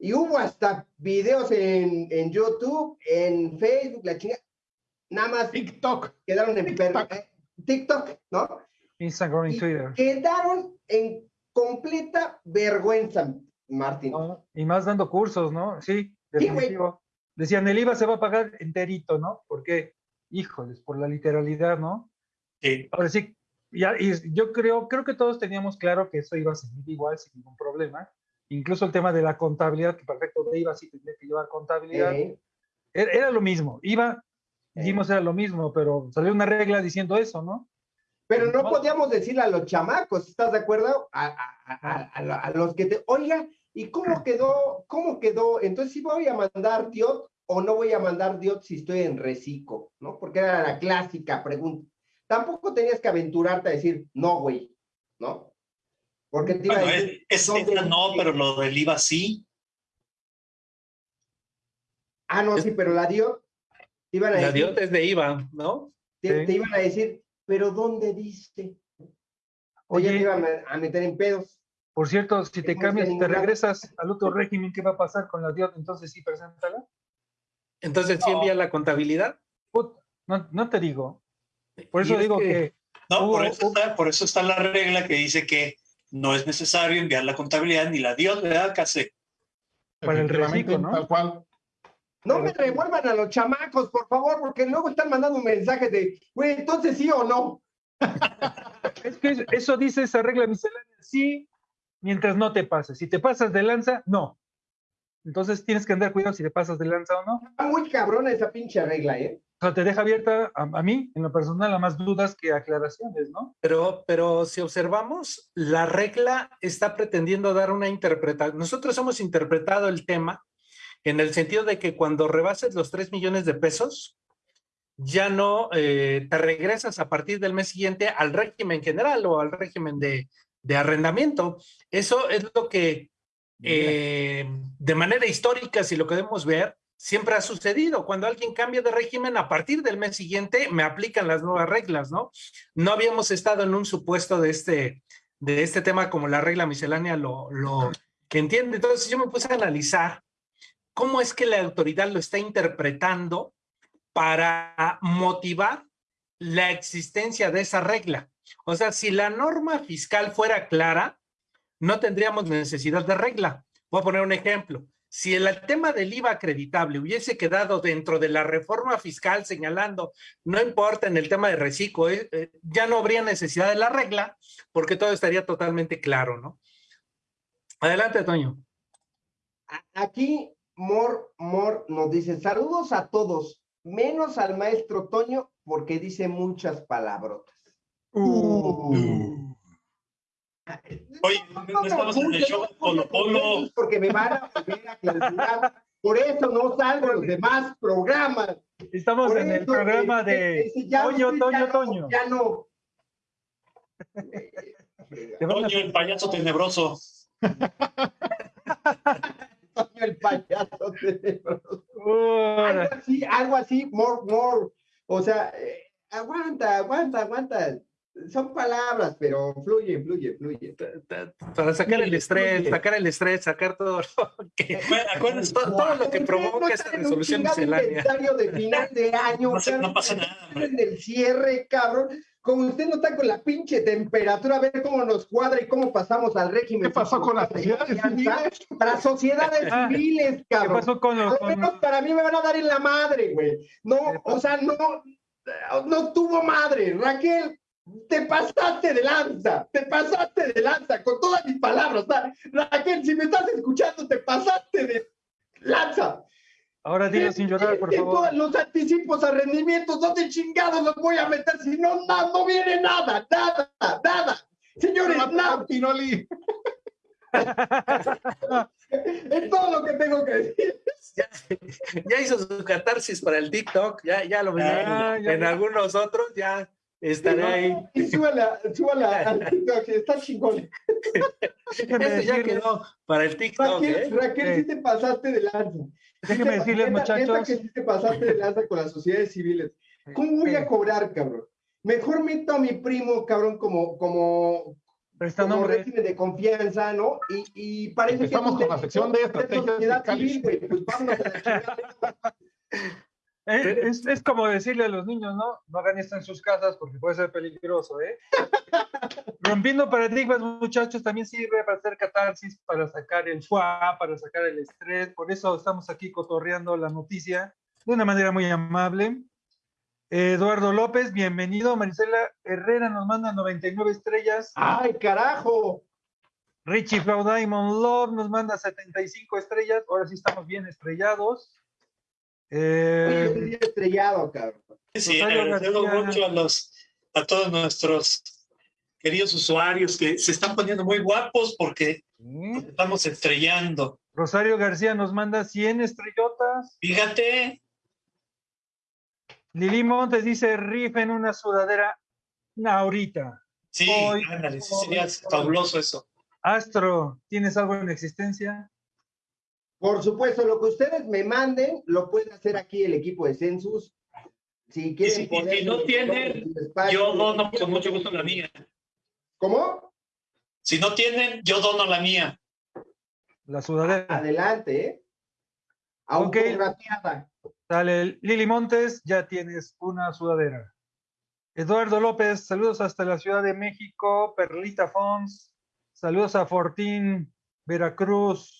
Y hubo hasta videos en, en YouTube, en Facebook, la chingada. Nada más TikTok. quedaron en TikTok, eh, TikTok ¿no? Instagram y, y Twitter. Quedaron en completa vergüenza, Martín. No, y más dando cursos, ¿no? Sí, definitivo. Sí, Decían, el IVA se va a pagar enterito, ¿no? Porque, híjoles, por la literalidad, ¿no? Sí. Ahora sí, ya, y yo creo, creo que todos teníamos claro que eso iba a seguir igual, sin ningún problema. Incluso el tema de la contabilidad, que perfecto de IVA sí tendría que llevar contabilidad. Eh. Era, era, lo mismo. IVA, dijimos, era lo mismo, pero salió una regla diciendo eso, ¿no? Pero no podíamos decirle a los chamacos, ¿estás de acuerdo? A, a, a, a, los que te, oiga, ¿y cómo quedó? ¿Cómo quedó? Entonces, si voy a mandar diot o no voy a mandar diot si estoy en reciclo, ¿no? Porque era la clásica pregunta. Tampoco tenías que aventurarte a decir, no, güey, ¿no? Porque te bueno, iba a decir, es, es no, pero lo del IVA sí. Ah, no, sí, pero la diot. Iban a la decir, diot es de IVA, ¿no? Te, sí. te iban a decir, pero ¿dónde dice? Oye, te iban a meter en pedos. Por cierto, si te cambias, te regresas al otro régimen, ¿qué va a pasar con la DIOT? Entonces sí, preséntala. Entonces sí envía la contabilidad. No, no te digo. Por eso digo que... que... No, hubo, por, eso está, por eso está la regla que dice que no es necesario enviar la contabilidad ni la DIOT, ¿verdad? Casi. Para el reciclo, ¿no? Tal cual. No me revuelvan a los chamacos, por favor, porque luego están mandando un mensaje de, güey, entonces sí o no. es que eso dice esa regla miscelánea, sí, mientras no te pases. Si te pasas de lanza, no. Entonces tienes que andar cuidado si te pasas de lanza o no. Está muy cabrona esa pinche regla, ¿eh? O sea, te deja abierta a, a, mí, en lo personal, a más dudas que aclaraciones, ¿no? Pero, pero si observamos, la regla está pretendiendo dar una interpretación. Nosotros hemos interpretado el tema en el sentido de que cuando rebases los 3 millones de pesos, ya no eh, te regresas a partir del mes siguiente al régimen general o al régimen de, de arrendamiento. Eso es lo que eh, de manera histórica, si lo queremos ver, siempre ha sucedido. Cuando alguien cambia de régimen, a partir del mes siguiente me aplican las nuevas reglas, ¿no? No habíamos estado en un supuesto de este, de este tema como la regla miscelánea lo, lo que entiende. Entonces yo me puse a analizar cómo es que la autoridad lo está interpretando para motivar la existencia de esa regla. O sea, si la norma fiscal fuera clara, no tendríamos necesidad de regla. Voy a poner un ejemplo. Si el tema del IVA acreditable hubiese quedado dentro de la reforma fiscal señalando, no importa en el tema de reciclo, eh, eh, ya no habría necesidad de la regla porque todo estaría totalmente claro, ¿no? Adelante, Toño. Aquí Mor, Mor nos dice, saludos a todos, menos al maestro Toño, porque dice muchas palabrotas. Uh. Uh. Oye, no, estamos en el show Polo Polo. Porque me van a volver a clausurar. Por eso no salgo en los demás programas. Estamos Por en el programa de ese, ese Toño, no, Toño, ya Toño. No, ya no. Toño, el payaso tenebroso. Toño, el payaso tenebroso. Uh. Algo así, algo así, more, more. O sea, eh, aguanta, aguanta, aguanta son palabras, pero fluye, fluye, fluye. Para sacar el estrés, sacar el estrés, sacar todo lo que, acuérdense, todo, lo que provoca esta resolución miscelánea. de final de año, no, no pasa nada. En el cierre, cabrón. como usted no está con la pinche temperatura, a ver cómo nos cuadra y cómo pasamos al régimen. ¿Qué pasó con las sociedades civiles? Para sociedades Ah, civiles, ¿Qué cabrón. pasó con los... Al menos para mí me van a dar en la madre, güey. No, o sea, no, no tuvo madre. Raquel, te pasaste de lanza, te pasaste de lanza con todas mis palabras. Raquel, si me estás escuchando, te pasaste de lanza. Ahora dilo sin llorar, por En favor. todos los anticipos a rendimientos, ¿dónde chingados los voy a meter? Si no, no, no viene nada, nada, nada. Señores, nada. Pinoli. Es todo lo que tengo que decir. Ya, ya hizo su catarsis para el TikTok, ya, ya lo veré Ah, en, ya, en ya. algunos otros, ya estaré ahí. Y súbala, súbala al TikTok, está chingón. Este ya quedó para el TikTok, Raquel, ¿eh? Raquel, sí te pasaste de lanza. déjenme Sí decirles, neta- neta muchachos. que sí te pasaste de lanza con las sociedades civiles. ¿Cómo voy a cobrar, cabrón? Mejor meto a mi primo, cabrón, como, como, Presta como régimen de confianza, ¿no? Y, y parece Empezamos que... con la sección de estrategias sociedad fiscales. civil, güey. Pues vámonos a la. Eh, Es, es como decirle a los niños, ¿no? No hagan esto en sus casas porque puede ser peligroso, ¿eh? Rompiendo paradigmas, muchachos, también sirve para hacer catarsis, para sacar el fuá, para sacar el estrés. Por eso estamos aquí cotorreando la noticia de una manera muy amable. Eduardo López, bienvenido. Marisela Herrera nos manda 99 estrellas. ¡Ay, carajo! Richie Flow Diamond Love nos manda 75 estrellas. Ahora sí estamos bien estrellados. Eh, Oye, estoy estrellado, cabrón. Sí, García. mucho a los a todos nuestros queridos usuarios que se están poniendo muy guapos porque nos estamos estrellando. Rosario García nos manda 100 estrellotas. Fíjate, Lili Montes dice, rifen una sudadera ahorita. sí, Hoy- ándale, sí, sería fabuloso eso. Astro, ¿tienes algo en existencia? Por supuesto, lo que ustedes me manden, lo pueden hacer aquí el equipo de Census. Si quieren si- y si no tienen, Yo dono con mucho gusto la mía. ¿Cómo? Si no tienen, yo dono la mía. La sudadera. Adelante, ¿eh? Autografiada. Dale, Lili Montes, ya tienes una sudadera. Eduardo López, saludos hasta la Ciudad de México. Perlita Fons, saludos a Fortín, Veracruz.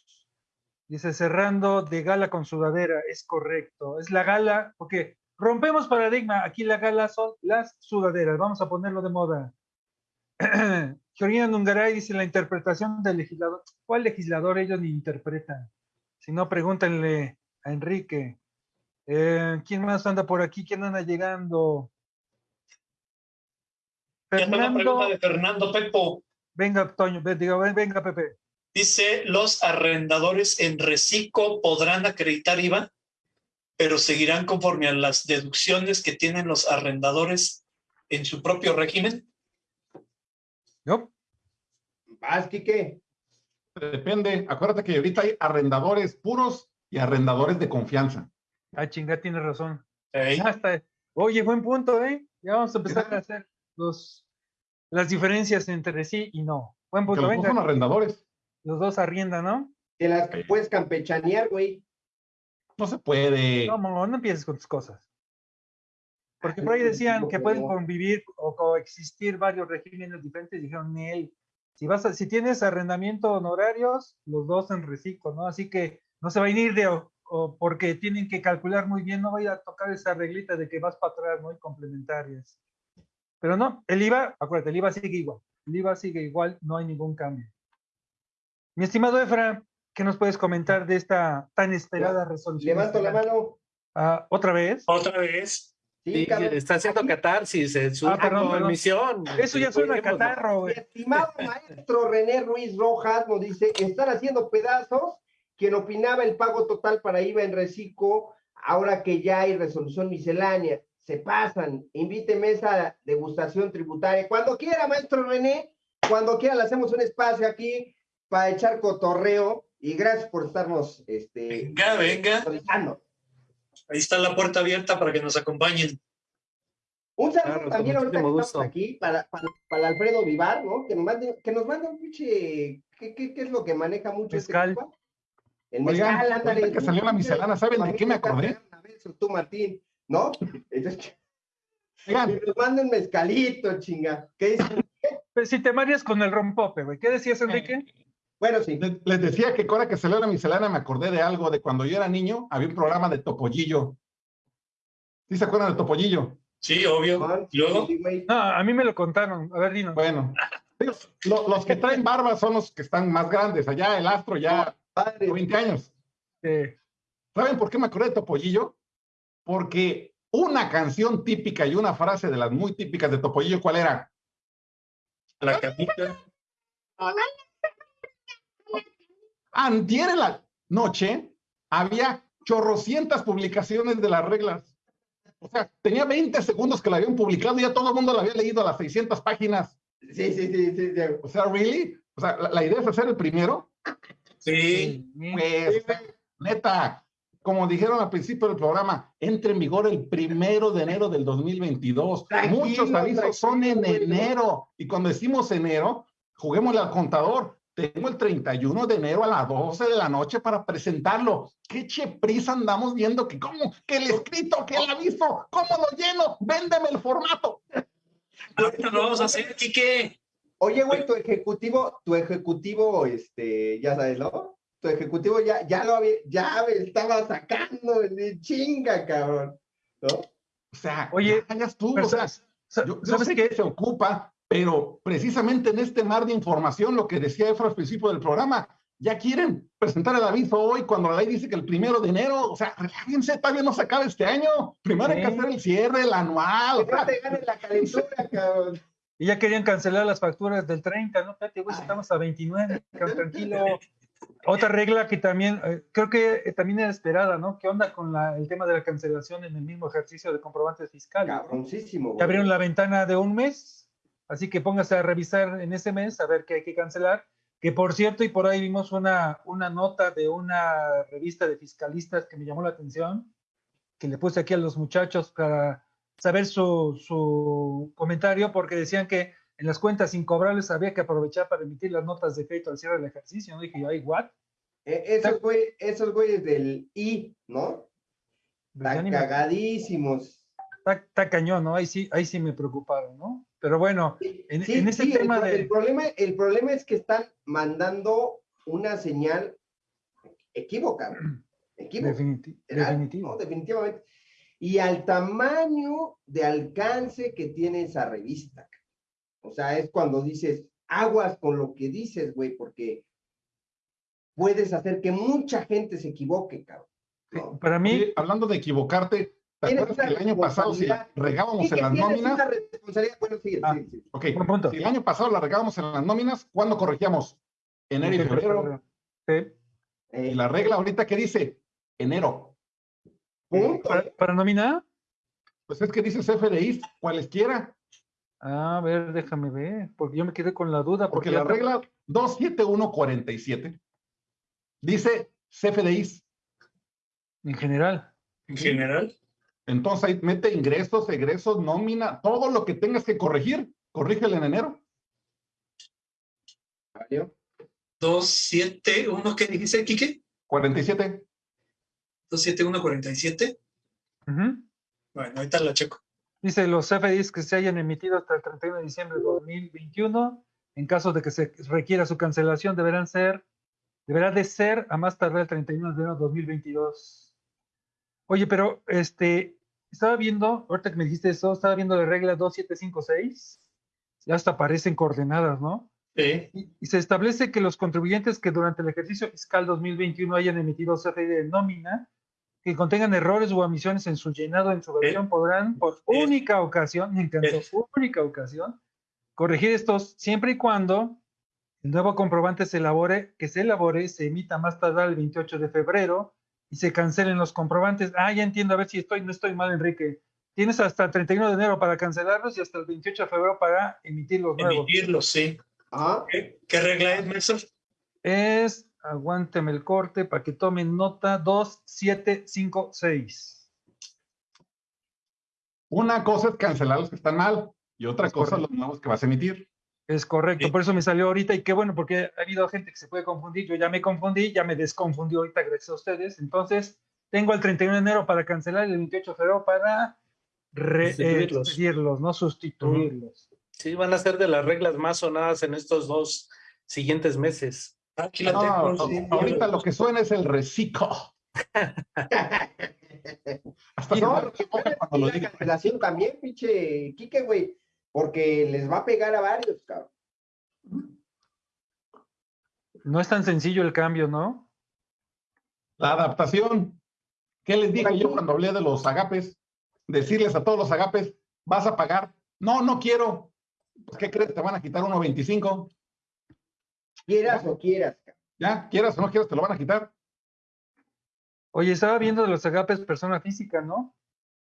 Dice, cerrando de gala con sudadera, es correcto. Es la gala, porque rompemos paradigma. Aquí la gala son las sudaderas. Vamos a ponerlo de moda. Georgina Nungaray dice la interpretación del legislador. ¿Cuál legislador ellos ni interpretan? Si no, pregúntenle a Enrique. Eh, ¿Quién más anda por aquí? ¿Quién anda llegando? Ya está la Fernando, pregunta de Fernando Pepo. venga, Toño, ve- diga, ven- venga, Pepe. Dice, los arrendadores en reciclo podrán acreditar IVA, pero seguirán conforme a las deducciones que tienen los arrendadores en su propio régimen. ¿Yo? Vas, Quique. Depende. Acuérdate que ahorita hay arrendadores puros y arrendadores de confianza. Ah, chinga, tienes razón. ¿eh? Ya está. Oye, buen punto, ¿eh? Ya vamos a empezar a hacer los, las diferencias entre sí y no. Buen Que punto, dos son venga. arrendadores. Los dos arriendan, ¿no? De las que puedes campechanear, güey. No se puede. No, no, no empieces con tus cosas. Porque por ahí decían que pueden convivir o coexistir varios regímenes diferentes. Dijeron, él, si vas a- si tienes arrendamiento honorarios, los dos en reciclo, ¿no? Así que no se va a ir de o, o porque tienen que calcular muy bien, no va a ir a tocar esa reglita de que vas para atrás, ¿no? Y complementarias. Pero no, el IVA, acuérdate, el IVA sigue igual. El IVA sigue igual, no hay ningún cambio. Mi estimado Efra, ¿qué nos puedes comentar de esta tan esperada resolución? Levanto la mano. Ah, ¿Otra vez? Otra vez. Sí, está haciendo Aquí, catarsis en su Ah, perdón. Eso ya suena a catarro, Mi estimado maestro René Ruiz Rojas nos dice, están haciendo pedazos quien opinaba el pago total para IVA en reciclo, ahora que ya hay resolución miscelánea. Se pasan, invíteme a esa degustación tributaria. Cuando quiera, maestro René, cuando quiera le hacemos un espacio aquí para echar cotorreo y gracias por estarnos este, Venga, venga. Ahí está la puerta abierta para que nos acompañen. Un saludo Claro, también ahorita que estamos aquí para, para, para Alfredo Vivar, ¿no? Que nos mande, que nos mande un pinche, ¿qué, qué, qué es lo que maneja mucho Mezcal. este? El Oigan, mezcal, ándale. que salió la miscelánea, ¿saben de qué me acordé? Tú, Martín, ¿no? Entonces, Que nos manden mezcalito, chinga. ¿Qué dicen? Pues si te mareas con el rompope, güey. ¿Qué decías, Enrique? Bueno, sí. Les, decía que ahora que celebra miscelánea me acordé de algo, de cuando yo era niño, había un programa de Topollillo. ¿Sí se acuerdan de Topollillo? Sí, obvio. Juan, Luego, sí, güey. No, a mí me lo contaron. A ver, dinos. Bueno, los que traen barba son los que están más grandes. Allá el astro ya Padre. 20 años. Eh, ¿Saben por qué me acordé de Topollillo? Porque una canción típica y una frase de las muy típicas de Topollillo, ¿cuál era? la camita. Antier en la noche había chorrocientas publicaciones de las reglas. O sea, tenía 20 segundos que la habían publicado y ya todo el mundo la había leído a las 600 páginas. Sí, sí, sí, sí. sí. O sea, ¿really? O sea, la, la idea es hacer el primero. Sí, Pues, neta, como dijeron al principio del programa, entra en vigor el primero de enero del 2022. Tranquilo, Muchos avisos son en enero. Y cuando decimos enero, juguémosle al contador. Tengo el 31 de enero a las 12 de la noche para presentarlo. ¿Qué cheprisa andamos viendo? Que cómo, que el escrito, que el aviso, ¿cómo lo lleno? Véndeme el formato. ahorita lo vamos a hacer, Quique. Oye, güey, tu ejecutivo, tu ejecutivo, este, ya sabes, ¿no? Tu ejecutivo ya, ya lo había, ya me estaba sacando de chinga, cabrón. ¿No? O sea, Oye, ya, ya estuvo. pero o sea, Yo, yo ¿Sabes sé qué? que se ocupa, pero precisamente en este mar de información, lo que decía Efra al principio del programa, ya quieren presentar el aviso hoy cuando la ley dice que el primero de enero, o sea, relájense, todavía no se acaba este año. Primero hay que hacer el cierre, el anual. o sea, te la calentura, cabrón. Y ya querían cancelar las facturas del 30, ¿no? Espérate, güey, estamos a 29, cabrón, tranquilo. Otra regla que también, eh, creo que eh, también era esperada, ¿no? ¿Qué onda con la- el tema de la cancelación en el mismo ejercicio de comprobantes fiscales? Cabroncísimo, güey. abrieron la ventana de un mes, así que póngase a revisar en ese mes a ver qué hay que cancelar. Que por cierto, y por ahí vimos una, una nota de una revista de fiscalistas que me llamó la atención, que le puse aquí a los muchachos para saber su, su comentario, porque decían que en las cuentas incobrables había que aprovechar para emitir las notas de crédito al cierre del ejercicio. ¿no? Dije yo, ay, what? Eh, esos, güey, esos güeyes del I, ¿no? Pues Están me- cagadísimos. Está, está cañón, ¿no? Ahí sí, ahí sí me preocuparon, ¿no? Pero bueno, En- sí, en ese sí, el tema pro- de- el, problema, el problema es que están mandando una señal equívoca. Equívoca. definiti- Era- definitivo. no, definitivamente. Y al tamaño de alcance que tiene esa revista. O sea, es cuando dices, aguas con lo que dices, güey, porque puedes hacer que mucha gente se equivoque, cabrón. ¿no? Para mí, hablando de equivocarte, ¿te Tienes acuerdas que una el año pasado si la regábamos Sí, en las nóminas? responsabilidad. Bueno, sigue, Ah. sigue, sigue. Ok, Buen punto. si el año pasado la regábamos en las nóminas, ¿cuándo corregíamos? Enero y febrero. Sí. Eh, Y la regla ahorita que dice enero. punto. ¿Para, para nómina? Pues es que dice CFDI, cualesquiera, A ver, déjame ver, porque yo me quedé con la duda. porque ya la regla 27147 dice CFDI. En general. En general. Entonces ahí mete ingresos, egresos, nómina, todo lo que tengas que corregir, corrígelo en enero. ¿Valió? 271, ¿qué dijiste, Quique? 47. 27147. Ujú. Bueno, ahorita la checo. Dice los CFDIs que se hayan emitido hasta el 31 de diciembre de 2021, en caso de que se requiera su cancelación, deberán ser, deberá de ser a más tardar el 31 de enero de 2022. Oye, pero este, estaba viendo, ahorita que me dijiste eso, estaba viendo la regla 2756, ya hasta aparecen coordenadas, ¿no? Sí. Y, y se establece que los contribuyentes que durante el ejercicio fiscal 2021 hayan emitido CFDI de nómina, que contengan errores o omisiones en su llenado en su versión, podrán por eh, única ocasión, me encantó, eh. única ocasión, corregir estos siempre y cuando el nuevo comprobante se elabore, que se elabore, se emita más tardar el 28 de febrero y se cancelen los comprobantes. Ah, ya entiendo, a ver si estoy, no estoy mal, Enrique. Tienes hasta el 31 de enero para cancelarlos y hasta el 28 de febrero para emitir los nuevos. Emitirlo, sí. Ajá. ¿Qué, qué regla es, maestro? es, aguánteme el corte para que tomen nota, 2756. Una cosa es cancelar los que están mal y otra Es cosa correcto. los nuevos que vas a emitir. Es correcto, Sí. por eso me salió ahorita y qué bueno, porque ha habido gente que se puede confundir. Yo ya me confundí, ya me desconfundí ahorita gracias a ustedes. Entonces, tengo el 31 de enero para cancelar y el 28 de febrero para re- eh, Sustituirlos. no sustituirlos. Sí, van a ser de las reglas más sonadas en estos dos siguientes meses. Aquí la No, tengo. sí, ahorita lo que suena es el reciclo. Hasta No, lo la cancelación también, pinche Quique, güey, porque les va a pegar a varios, cabrón. No es tan sencillo el cambio, ¿no? La adaptación. ¿Qué les dije yo cuando hablé de los agapes? Decirles a todos los agapes, vas a pagar. No, no quiero. Pues, ¿Qué crees? Te van a quitar 1.25. Quieras o quieras, cabrón. Ya, quieras o no quieras, te lo van a quitar. Oye, estaba viendo de los agapes persona física, ¿no?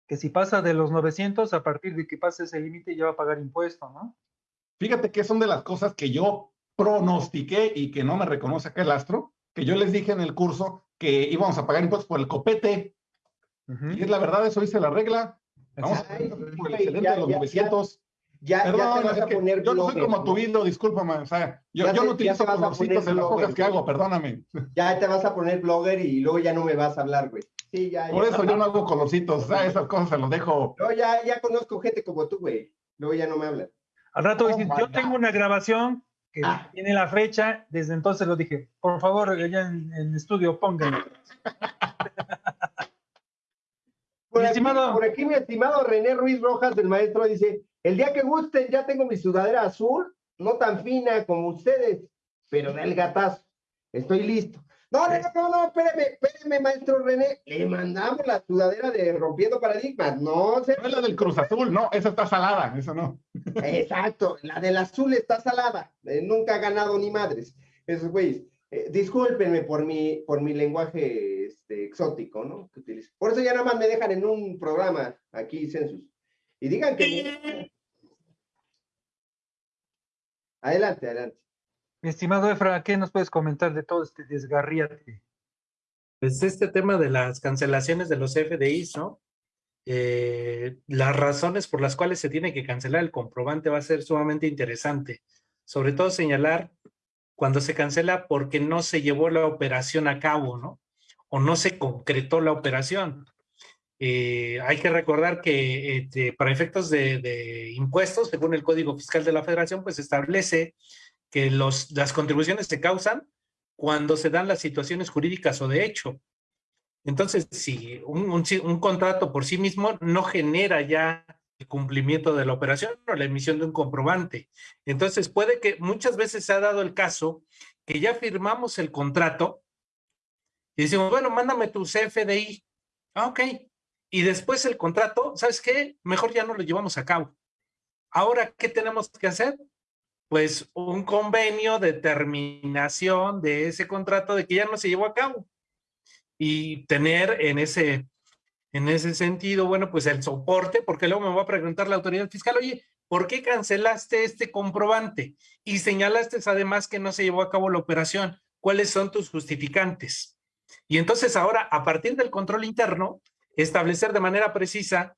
Que si pasa de los 900, a partir de que pase ese límite ya va a pagar impuesto, ¿no? Fíjate que son de las cosas que yo pronostiqué y que no me reconoce acá el astro, que yo les dije en el curso que íbamos a pagar impuestos por el copete. Ujú. Y es la verdad, eso dice la regla. Vamos a pagar por el güey, excedente ya, de los ya, ya. 900. Ya, ya Perdón, te vas a poner yo no soy como tu. Bildo, discúlpame. O sea, yo, Ya yo no ya utilizo colorcitos en las cosas que hago, perdóname. Ya te vas a poner blogger y luego ya no me vas a hablar, güey. Sí, ya, Por ya. eso yo no hago colorcitos, o sea, esas cosas se los dejo. No, ya, ya conozco gente como tú, güey. Luego ya no me hablan. Al rato Oh yo God. tengo una grabación que Ah. tiene la fecha, desde entonces lo dije, por favor, allá en, en estudio, pónganlo. Por Mi aquí, estimado- por aquí, mi estimado René Ruiz Rojas, del maestro, dice: El día que gusten, ya tengo mi sudadera azul, no tan fina como ustedes, pero del gatazo. Estoy listo. No, no, no, no, no, espérame, espérame, maestro René. Le mandamos la sudadera de Rompiendo Paradigmas. No se. No es la del Cruz Azul, no, esa está salada, esa no. Exacto, la del azul está salada. eh, nunca ha ganado ni madres. Esos güeyes. Eh, discúlpenme por mi, por mi lenguaje este, exótico, ¿no? Que utilizo. Por eso ya nada más me dejan en un programa aquí, Census. Y digan que. Adelante, adelante. Mi estimado Efra, ¿qué nos puedes comentar de todo este desgarriate? Pues este tema de las cancelaciones de los FDIs, ¿no? Eh, las razones por las cuales se tiene que cancelar el comprobante va a ser sumamente interesante. Sobre todo señalar cuando se cancela porque no se llevó la operación a cabo, ¿no? O no se concretó la operación. Eh, hay que recordar que este, para efectos de, de impuestos, según el Código Fiscal de la Federación, pues establece que las contribuciones se causan cuando se dan las situaciones jurídicas o de hecho. Entonces, si un contrato por sí mismo no genera ya el cumplimiento de la operación o la emisión de un comprobante. Entonces, puede que muchas veces se ha dado el caso que ya firmamos el contrato y decimos, bueno, mándame tu CFDI. Ah, ok. Y después el contrato, ¿sabes qué? Mejor ya no lo llevamos a cabo. Ahora, ¿qué tenemos que hacer? Pues un convenio de terminación de ese contrato de que ya no se llevó a cabo y tener en ese, en ese sentido, bueno, pues el soporte, porque luego me va a preguntar la autoridad fiscal, oye, ¿por qué cancelaste este comprobante? Y señalaste además que no se llevó a cabo la operación. ¿Cuáles son tus justificantes? Y entonces ahora, a partir del control interno, establecer de manera precisa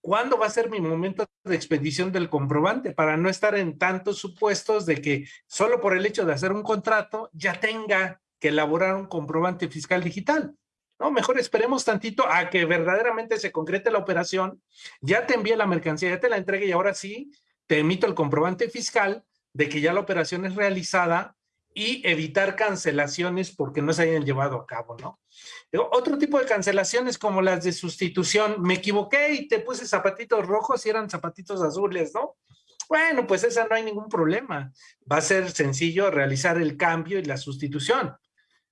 cuándo va a ser mi momento de expedición del comprobante para no estar en tantos supuestos de que solo por el hecho de hacer un contrato ya tenga que elaborar un comprobante fiscal digital. No, mejor esperemos tantito a que verdaderamente se concrete la operación, ya te envíe la mercancía, ya te la entregue y ahora sí te emito el comprobante fiscal de que ya la operación es realizada y evitar cancelaciones porque no se hayan llevado a cabo, ¿no? Otro tipo de cancelaciones como las de sustitución, me equivoqué y te puse zapatitos rojos y eran zapatitos azules, ¿no? Bueno, pues esa no hay ningún problema. Va a ser sencillo realizar el cambio y la sustitución.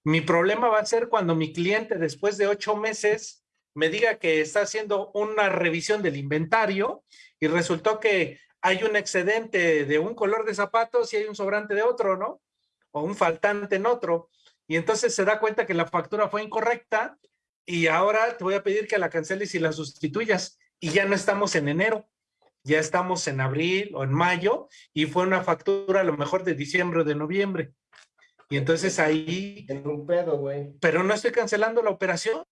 Mi problema va a ser cuando mi cliente después de ocho meses me diga que está haciendo una revisión del inventario y resultó que hay un excedente de un color de zapatos y hay un sobrante de otro, ¿no? O un faltante en otro. Y entonces se da cuenta que la factura fue incorrecta y ahora te voy a pedir que la canceles y la sustituyas. Y ya no estamos en enero, ya estamos en abril o en mayo y fue una factura a lo mejor de diciembre o de noviembre. Y entonces ahí... En un pedo, güey. Pero no estoy cancelando la operación.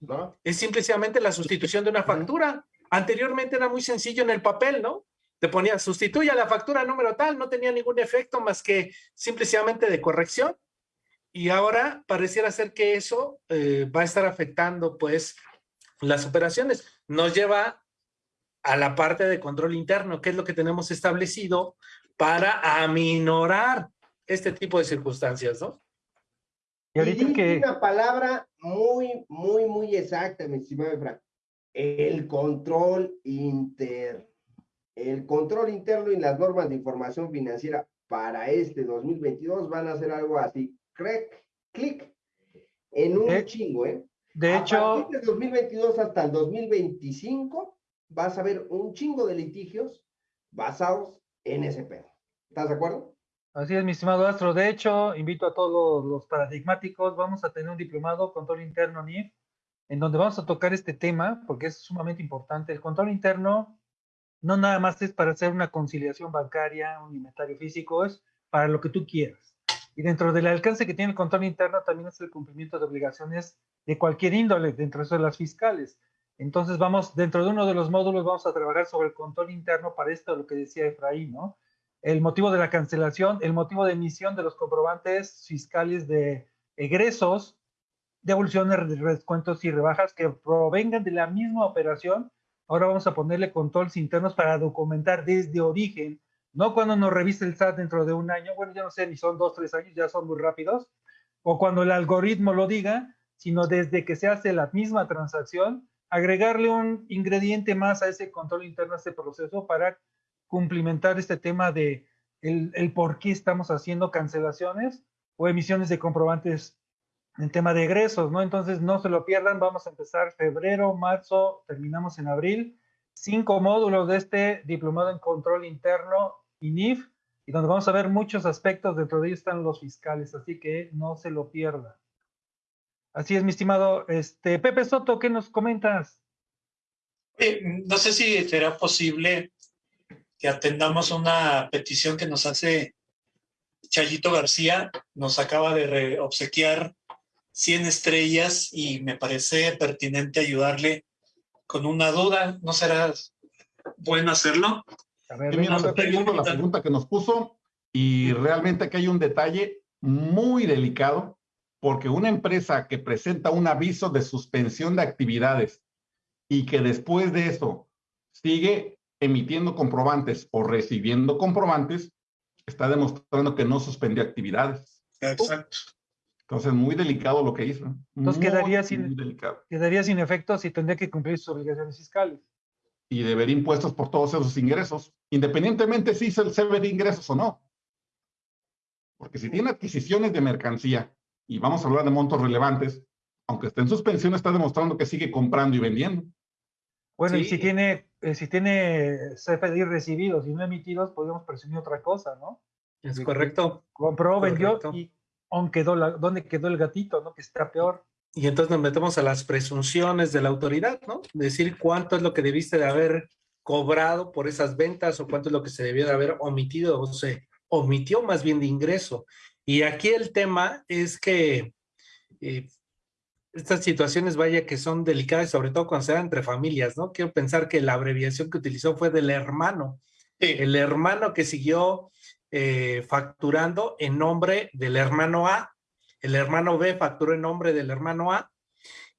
¿No? Es simplemente la sustitución de una factura. Anteriormente era muy sencillo en el papel, ¿no? Te ponía sustituya la factura número tal, no tenía ningún efecto más que simplemente de corrección. Y ahora pareciera ser que eso eh, va a estar afectando pues las operaciones. Nos lleva a la parte de control interno, que es lo que tenemos establecido para aminorar este tipo de circunstancias, ¿no? Y ahorita que... Una palabra muy, muy, muy exacta, mi estimado Efra. El control interno. El control interno y las normas de información financiera para este 2022 van a ser algo así. Clic, clic, en un chingo, ¿eh? De a hecho... Partir del 2022 hasta el 2025 vas a ver un chingo de litigios basados en ese pedo. ¿Estás de acuerdo? Así es, mi estimado Astro. De hecho, invito a todos los paradigmáticos. Vamos a tener un diplomado control interno NIF, en donde vamos a tocar este tema, porque es sumamente importante. El control interno no nada más es para hacer una conciliación bancaria, un inventario físico, es para lo que tú quieras. Y dentro del alcance que tiene el control interno también es el cumplimiento de obligaciones de cualquier índole, dentro de las fiscales. Entonces vamos, dentro de uno de los módulos vamos a trabajar sobre el control interno para esto, lo que decía Efraín, ¿no? el motivo de la cancelación, el motivo de emisión de los comprobantes fiscales de egresos, devoluciones, descuentos y rebajas que provengan de la misma operación. Ahora vamos a ponerle controles internos para documentar desde origen, no cuando nos revise el SAT dentro de un año, bueno, ya no sé, ni son dos, tres años, ya son muy rápidos, o cuando el algoritmo lo diga, sino desde que se hace la misma transacción, agregarle un ingrediente más a ese control interno, a ese proceso para cumplimentar este tema de el, por qué estamos haciendo cancelaciones o emisiones de comprobantes en tema de egresos, ¿no? Entonces no se lo pierdan, vamos a empezar febrero, marzo, terminamos en abril, cinco módulos de este diplomado en control interno INIF, y donde vamos a ver muchos aspectos, dentro de ellos están los fiscales, así que no se lo pierda. Así es, mi estimado este, Pepe Soto, ¿qué nos comentas? no sé si será posible que atendamos una petición que nos hace Chayito García. Nos acaba de obsequiar 100 estrellas y me parece pertinente ayudarle con una duda. ¿No será bueno hacerlo? A ver, mira, estoy viendo la pregunta que nos puso y realmente aquí hay un detalle muy delicado porque una empresa que presenta un aviso de suspensión de actividades y que después de eso sigue emitiendo comprobantes o recibiendo comprobantes, está demostrando que no suspendió actividades. Exacto. Entonces, muy delicado lo que hizo. Entonces, quedaría, sin, quedaría sin efecto si tendría que cumplir sus obligaciones fiscales. Y deber impuestos por todos esos ingresos, independientemente si se, se ve de ingresos o no. Porque si tiene adquisiciones de mercancía, y vamos a hablar de montos relevantes, aunque esté en suspensión, está demostrando que sigue comprando y vendiendo. Bueno, y si tiene, eh, si tiene CFDI recibidos y no emitidos, podemos presumir otra cosa, ¿no? Es correcto. Compró, vendió y quedó la, ¿dónde quedó el gatito, no? Que está peor. Y entonces nos metemos a las presunciones de la autoridad, ¿no? Decir cuánto es lo que debiste de haber cobrado por esas ventas o cuánto es lo que se debió de haber omitido o se omitió más bien de ingreso. Y aquí el tema es que eh, estas situaciones, vaya, que son delicadas, sobre todo cuando se dan entre familias, ¿no? Quiero pensar que la abreviación que utilizó fue del hermano. El hermano que siguió eh, facturando en nombre del hermano A. El hermano B facturó en nombre del hermano A.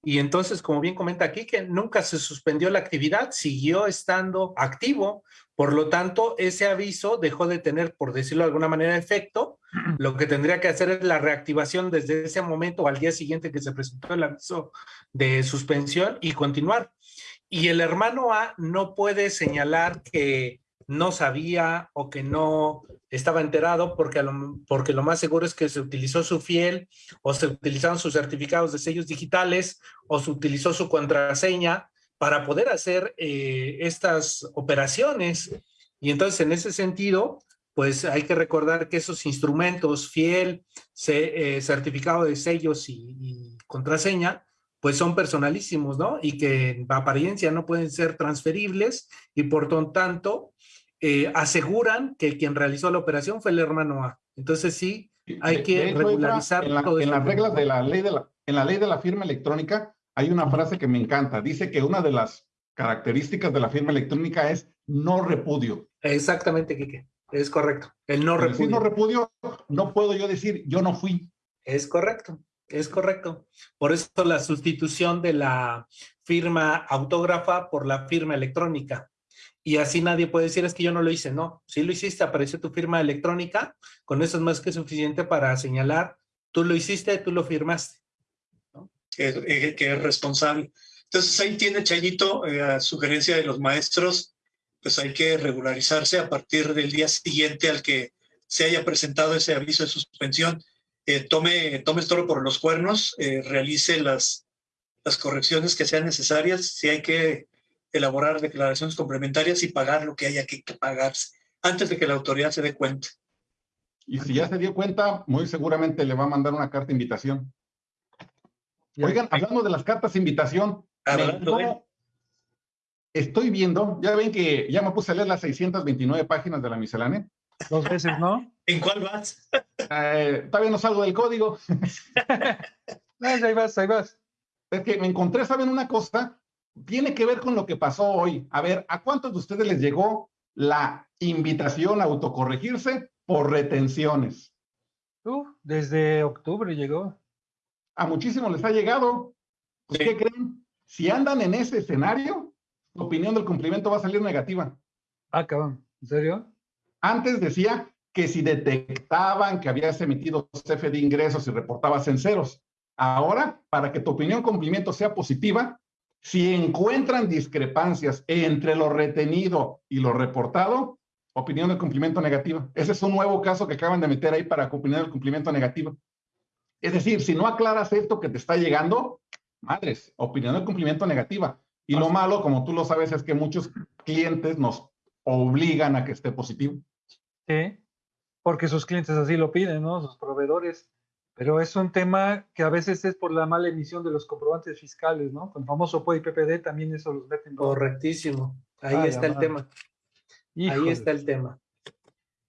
Y entonces, como bien comenta aquí, que nunca se suspendió la actividad, siguió estando activo, por lo tanto, ese aviso dejó de tener, por decirlo de alguna manera, efecto. Lo que tendría que hacer es la reactivación desde ese momento o al día siguiente que se presentó el aviso de suspensión y continuar. Y el hermano A no puede señalar que no sabía o que no estaba enterado porque lo, porque lo más seguro es que se utilizó su fiel o se utilizaron sus certificados de sellos digitales o se utilizó su contraseña para poder hacer eh, estas operaciones. Y entonces, en ese sentido, pues hay que recordar que esos instrumentos, fiel, eh, certificado de sellos y, contraseña, pues son personalísimos, ¿no? Y que en apariencia no pueden ser transferibles y por tanto eh, aseguran que quien realizó la operación fue el hermano A. Entonces sí, hay que regularizar en, todo en las reglas de la ley de la, en la ley de la firma electrónica hay una frase que me encanta. Dice que una de las características de la firma electrónica es no repudio. Exactamente, Quique. Es correcto. El no repudio. Si no repudio, no puedo yo decir yo no fui. Es correcto. Es correcto. Por eso la sustitución de la firma autógrafa por la firma electrónica. Y así nadie puede decir es que yo no lo hice, no, si lo hiciste, apareció tu firma electrónica, con eso es más que suficiente para señalar, tú lo hiciste, tú lo firmaste. Que, que, es responsable. Entonces ahí tiene Chayito, eh, a sugerencia de los maestros, pues hay que regularizarse a partir del día siguiente al que se haya presentado ese aviso de suspensión. Eh, tome, tome el toro por los cuernos, eh, realice las, las correcciones que sean necesarias, si hay que elaborar declaraciones complementarias y pagar lo que haya que, pagarse antes de que la autoridad se dé cuenta. Y si ya se dio cuenta, muy seguramente le va a mandar una carta de invitación. Oigan, hablando de las cartas de invitación, estoy viendo, ya ven que ya me puse a leer las 629 páginas de la miscelánea. Dos veces, ¿no? ¿En cuál vas? Eh, todavía no salgo del código. ahí vas, ahí vas. Es que me encontré, ¿saben una cosa? Tiene que ver con lo que pasó hoy. A ver, ¿a cuántos de ustedes les llegó la invitación a autocorregirse por retenciones? desde octubre llegó. A muchísimos les ha llegado. Pues, ¿Qué creen? Si andan en ese escenario, su opinión del cumplimiento va a salir negativa. Ah, cabrón. ¿En serio? Antes decía que si detectaban que habías emitido CFE de ingresos y reportabas en ceros. Ahora, para que tu opinión cumplimiento sea positiva, si encuentran discrepancias entre lo retenido y lo reportado, opinión de cumplimiento negativa. Ese es un nuevo caso que acaban de meter ahí para opinión del cumplimiento negativo. Es decir, si no aclaras esto que te está llegando, madres, opinión de cumplimiento negativa. Y lo malo, como tú lo sabes, es que muchos clientes nos obligan a que esté positivo. Sí, porque sus clientes así lo piden, ¿no? Sus proveedores. Pero es un tema que a veces es por la mala emisión de los comprobantes fiscales, ¿no? Con el famoso POI PPD también eso los meten. Correctísimo. Ahí está el tema. Ahí está el tema.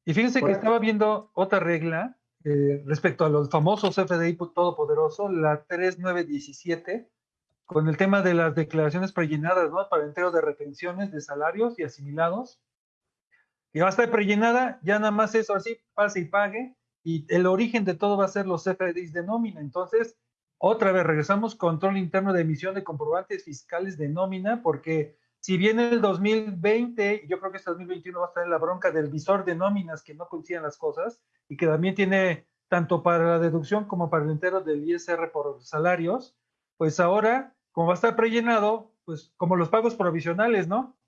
Y fíjense que estaba viendo otra regla eh, respecto a los famosos FDI todopoderoso, la 3917, con el tema de las declaraciones prellenadas, ¿no? Para entero de retenciones de salarios y asimilados. Y va a estar prellenada, ya nada más eso así, pase y pague, y el origen de todo va a ser los FDIs de nómina. Entonces, otra vez regresamos control interno de emisión de comprobantes fiscales de nómina, porque si viene el 2020, yo creo que este 2021 va a estar en la bronca del visor de nóminas que no coinciden las cosas y que también tiene tanto para la deducción como para el entero del ISR por salarios, pues ahora, como va a estar prellenado, pues como los pagos provisionales, ¿no?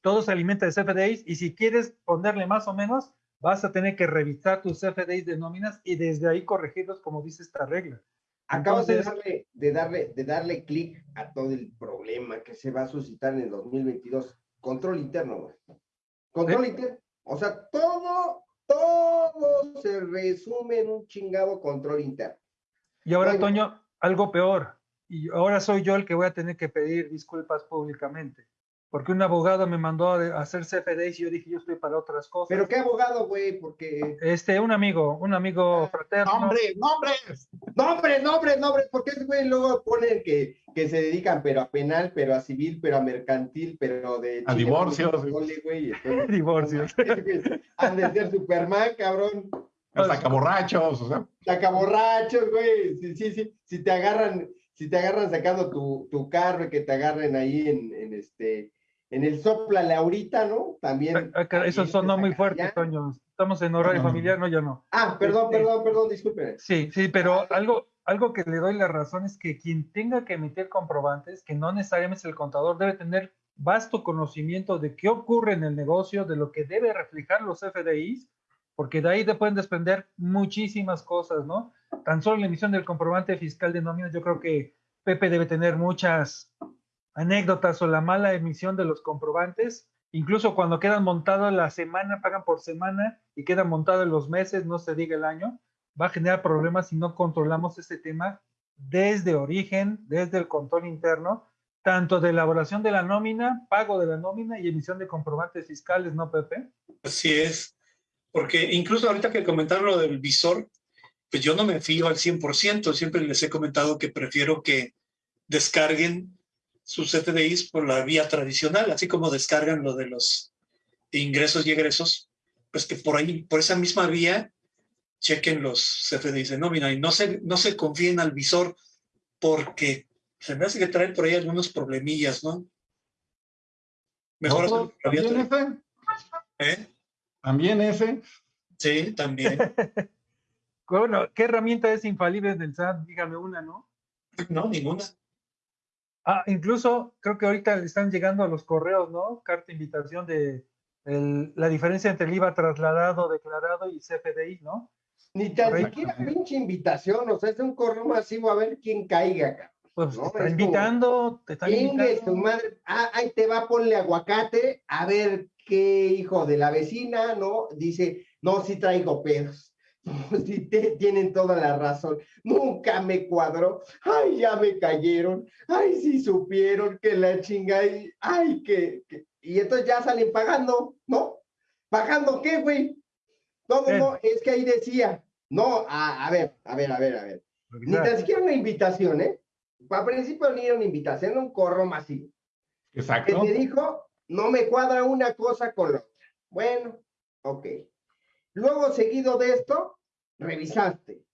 Todo se alimenta de CFDIs y si quieres ponerle más o menos, vas a tener que revisar tus CFDIs de nóminas y desde ahí corregirlos como dice esta regla. Acabas de darle, de darle, de darle clic a todo el problema que se va a suscitar en el 2022. Control interno, güey. Control interno. O sea, todo, todo se resume en un chingado control interno. Y ahora, Toño, algo peor. Y ahora soy yo el que voy a tener que pedir disculpas públicamente porque un abogado me mandó a hacer CFDs y yo dije, yo estoy para otras cosas. ¿Pero qué abogado, güey? Porque... Este, un amigo, un amigo ah, fraterno. ¡Nombres, nombres! ¡Nombres, nombres, nombres! Porque ese güey luego pone que, que se dedican, pero a penal, pero a civil, pero a mercantil, pero de... A divorcios. Güey, divorcios. Han de ser Superman, cabrón. Sacaborrachos, o sea. Sacaborrachos, güey. Sí, sí, sí. Si te agarran, si te agarran sacando tu, tu carro y que te agarren ahí en, en este en el sopla Laurita, ¿no? También. Ah, ah, eso sonó muy fuerte, Toño. Estamos en horario familiar, no, ya no. Ah, perdón, este, perdón, perdón, disculpe. Sí, sí, pero algo, algo que le doy la razón es que quien tenga que emitir comprobantes, que no necesariamente es el contador, debe tener vasto conocimiento de qué ocurre en el negocio, de lo que debe reflejar los FDIs, porque de ahí te pueden desprender muchísimas cosas, ¿no? Tan solo la emisión del comprobante fiscal de nómina, yo creo que Pepe debe tener muchas anécdotas o la mala emisión de los comprobantes, incluso cuando quedan montados la semana, pagan por semana y quedan montados los meses, no se diga el año, va a generar problemas si no controlamos este tema desde origen, desde el control interno, tanto de elaboración de la nómina, pago de la nómina y emisión de comprobantes fiscales, ¿no, Pepe? Así es, porque incluso ahorita que comentaron lo del visor, pues yo no me fío al 100%, siempre les he comentado que prefiero que descarguen sus CFDIs por la vía tradicional, así como descargan lo de los ingresos y egresos, pues que por ahí, por esa misma vía, chequen los CFDIs de nómina y no se, no se confíen al visor porque se me hace que traen por ahí algunos problemillas, ¿no? Mejor un ¿También ese? ¿Eh? ¿También ese? Sí, también. Bueno, ¿qué herramienta es infalible del SAT? Dígame una, ¿no? No, ninguna. Ah, incluso creo que ahorita le están llegando a los correos, ¿no? Carta invitación de el- la diferencia entre el IVA trasladado, declarado y CFDI, ¿no? Ni tan siquiera pinche invitación, o sea, es un correo masivo a ver quién caiga, cabrón. Pues No, te invitando, te están invitando. madre. Ah, ahí te va, ponle aguacate, a ver qué hijo de la vecina, ¿no? Dice, no, sí traigo pedos. Sí te- tienen toda la razón. Nunca me cuadró. Ay, ya me cayeron. Ay, sí supieron que la chinga. y- Ay, que, que- Y entonces ya salen pagando, ¿no? ¿Pagando qué, güey? No, no, no, es que ahí decía. No, a, a ver, a ver, a ver, a ver. Ni tan siquiera una invitación, ¿eh? Para principio ni era una invitación, era un corro masivo. Que Exacto. te dijo, no me cuadra una cosa con la otra. Bueno, ok. Luego, seguido de esto, revisaste.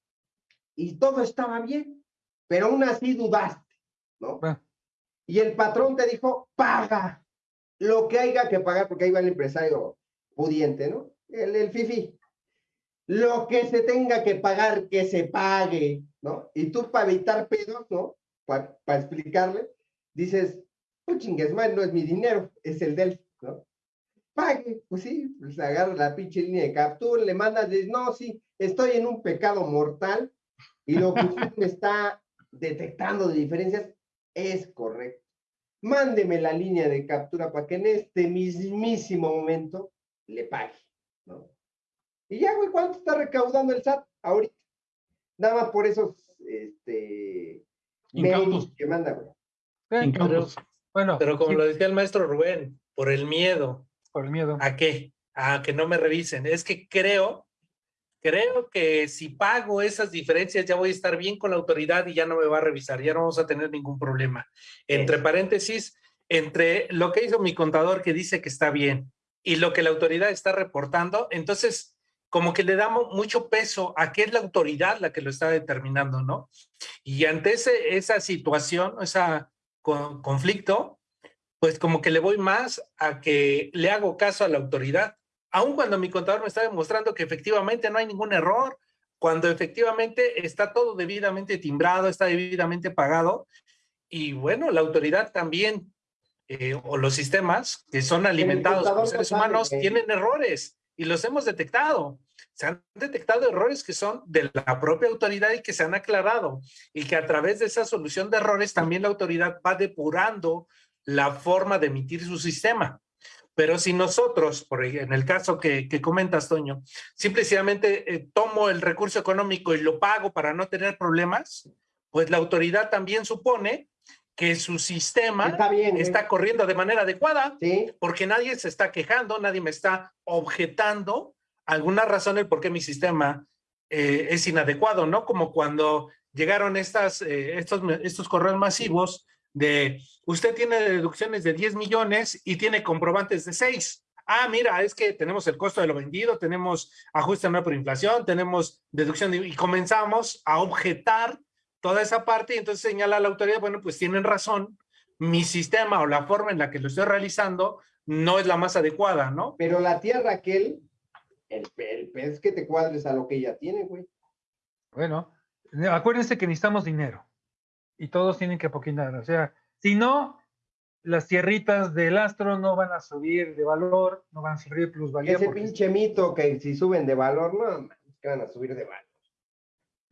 Y todo estaba bien, pero aún así dudaste, ¿no? Ah. Y el patrón te dijo, paga lo que haya que pagar, porque ahí va el empresario pudiente, ¿no? El, el fifi. Lo que se tenga que pagar, que se pague, ¿no? Y tú para evitar pedos, ¿no? Para explicarle, dices, pues chingues mal, no es mi dinero, es el del, ¿no? Pague, pues sí, pues agarra la pinche línea de captura, le mandas, dices, no, sí, estoy en un pecado mortal y lo que usted me está detectando de diferencias es correcto. Mándeme la línea de captura para que en este mismísimo momento le pague, ¿no? Y ya, güey, ¿cuánto está recaudando el SAT ahorita? Nada más por esos, este, mails que manda, güey. Eh, Incautos. Bueno, Pero como sí, lo decía el maestro Rubén, por el miedo, por el miedo. ¿a qué? A que no me revisen. Es que creo, creo que si pago esas diferencias ya voy a estar bien con la autoridad y ya no me va a revisar, ya no vamos a tener ningún problema. Entre paréntesis, entre lo que hizo mi contador que dice que está bien y lo que la autoridad está reportando, entonces como que le damos mucho peso a qué es la autoridad la que lo está determinando, ¿no? Y ante ese, esa situación, ese conflicto, pues como que le voy más a que le hago caso a la autoridad, aun cuando mi contador me está demostrando que efectivamente no hay ningún error, cuando efectivamente está todo debidamente timbrado, está debidamente pagado, y bueno, la autoridad también, eh, o los sistemas que son alimentados por no seres sabe, humanos, tienen errores y los hemos detectado. Se han detectado errores que son de la propia autoridad y que se han aclarado y que a través de esa solución de errores también la autoridad va depurando la forma de emitir su sistema. Pero si nosotros, por en el caso que, que comentas, Toño, simplemente eh, tomo el recurso económico y lo pago para no tener problemas, pues la autoridad también supone que su sistema Está bien, está corriendo de manera adecuada Sí, porque nadie se está quejando, nadie me está objetando alguna razón el por qué mi sistema eh, es inadecuado, ¿no? Como cuando llegaron estas, eh, estos, estos correos masivos de usted tiene deducciones de 10 millones y tiene comprobantes de 6. Ah, mira, es que tenemos el costo de lo vendido, tenemos ajuste anual por inflación, tenemos deducción de- y comenzamos a objetar toda esa parte y entonces señala a la autoridad, bueno, pues tienen razón, mi sistema o la forma en la que lo estoy realizando no es la más adecuada, ¿no? pero la tierra aquel, el, el pez que te cuadres a lo que ella tiene, güey. Bueno, acuérdense que necesitamos dinero y todos tienen que apoquinar. O sea, si no, las tierritas del astro no van a subir de valor, no van a subir plusvalía. Ese pinche mito que si suben de valor, no, que van a subir de valor.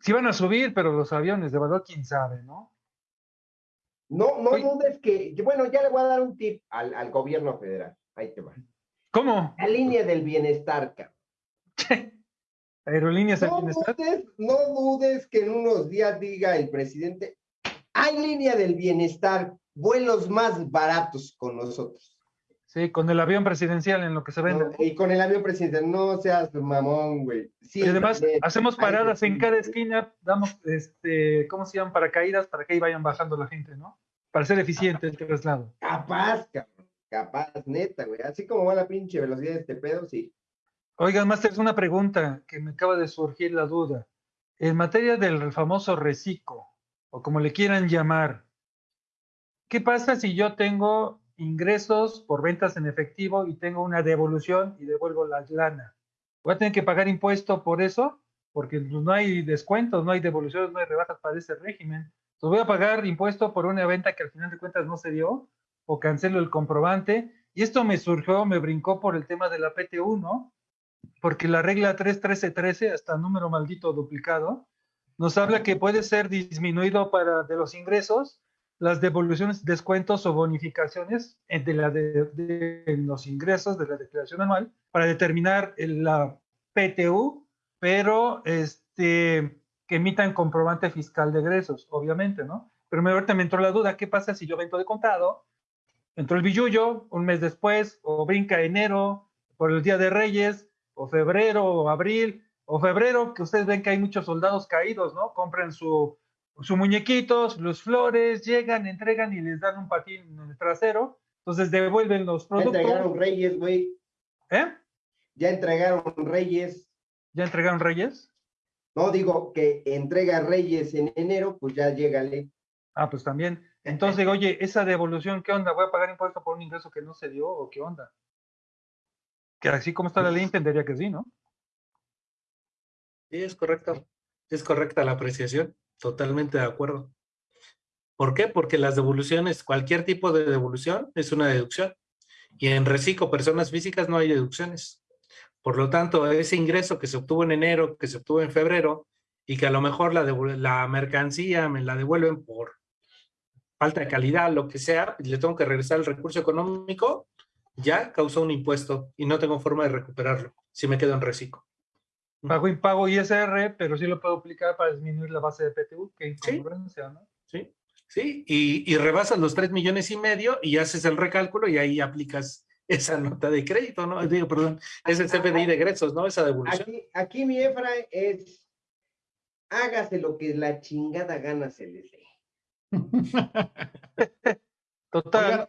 sí van a subir, pero los aviones de valor, quién sabe, ¿no? No, no Oye. dudes que, bueno, ya le voy a dar un tip al, al gobierno federal. Ahí te va. ¿Cómo? La línea del bienestar, cabrón. Aerolíneas del No bienestar. dudes, no dudes que en unos días diga el presidente, hay línea del bienestar, vuelos más baratos con nosotros. Sí, con el avión presidencial en lo que se vende. ¿no? Y con el avión presidente, no seas mamón, güey. Sí, y además hacemos paradas en cada esquina, damos, este, ¿cómo se llaman? Paracaídas para que ahí vayan bajando la gente, ¿no? Para ser eficiente el traslado. Capaz, cabrón. Capaz, neta, güey. Así como va la pinche velocidad de este pedo, sí. Oigan, Master, una pregunta que me acaba de surgir la duda. En materia del famoso reciclo, o como le quieran llamar, ¿qué pasa si yo tengo ingresos por ventas en efectivo y tengo una devolución y devuelvo la lana. Voy a tener que pagar impuesto por eso, porque pues, no hay descuentos, no hay devoluciones, no hay rebajas para ese régimen. Entonces voy a pagar impuesto por una venta que al final de cuentas no se dio, o cancelo el comprobante. Y esto me surgió, me brincó por el tema de la PTU, ¿no? Porque la regla 31313, hasta número maldito duplicado, nos habla que puede ser disminuido para de los ingresos las devoluciones, descuentos o bonificaciones de, la de, los ingresos de la declaración anual para determinar la PTU, pero este, que emitan comprobante fiscal de egresos, obviamente, ¿no? Pero ahorita me entró la duda, ¿qué pasa si yo vendo de contado? Entró el billullo un mes después, o brinca enero, por el Día de Reyes, o febrero, o abril, o febrero, que ustedes ven que hay muchos soldados caídos, ¿no? Compren su, su muñequitos, los flores, llegan, entregan y les dan un patín en el trasero, entonces devuelven los productos. Ya entregaron reyes, güey. ¿Eh? Ya entregaron reyes. ¿Ya entregaron reyes? No, digo que entrega reyes en enero, pues ya llegale. Ah, pues también. Entonces digo, oye, esa devolución, ¿qué onda? ¿Voy a pagar impuesto por un ingreso que no se dio o qué onda? Que así como está la ley, entendería que sí, ¿no? Sí, es correcto. Es correcta la apreciación. Totalmente de acuerdo. ¿Por qué? Porque las devoluciones, cualquier tipo de devolución es una deducción. Y en reciclo, personas físicas, no hay deducciones. Por lo tanto, ese ingreso que se obtuvo en enero, que se obtuvo en febrero, y que a lo mejor la, mercancía me la devuelven por falta de calidad, lo que sea, y le tengo que regresar el recurso económico, ya causó un impuesto y no tengo forma de recuperarlo si me quedo en reciclo. Pago impago ISR, pero sí lo puedo aplicar para disminuir la base de PTU, que sí. ¿no? Sí, sí, y, y rebasas los 3 millones y medio y haces el recálculo y ahí aplicas esa nota de crédito, ¿no? Digo, perdón, es el CFDI de egresos, ¿no? Esa devolución. Aquí, aquí mi Efra es, hágase lo que la chingada gana se le dé. Total.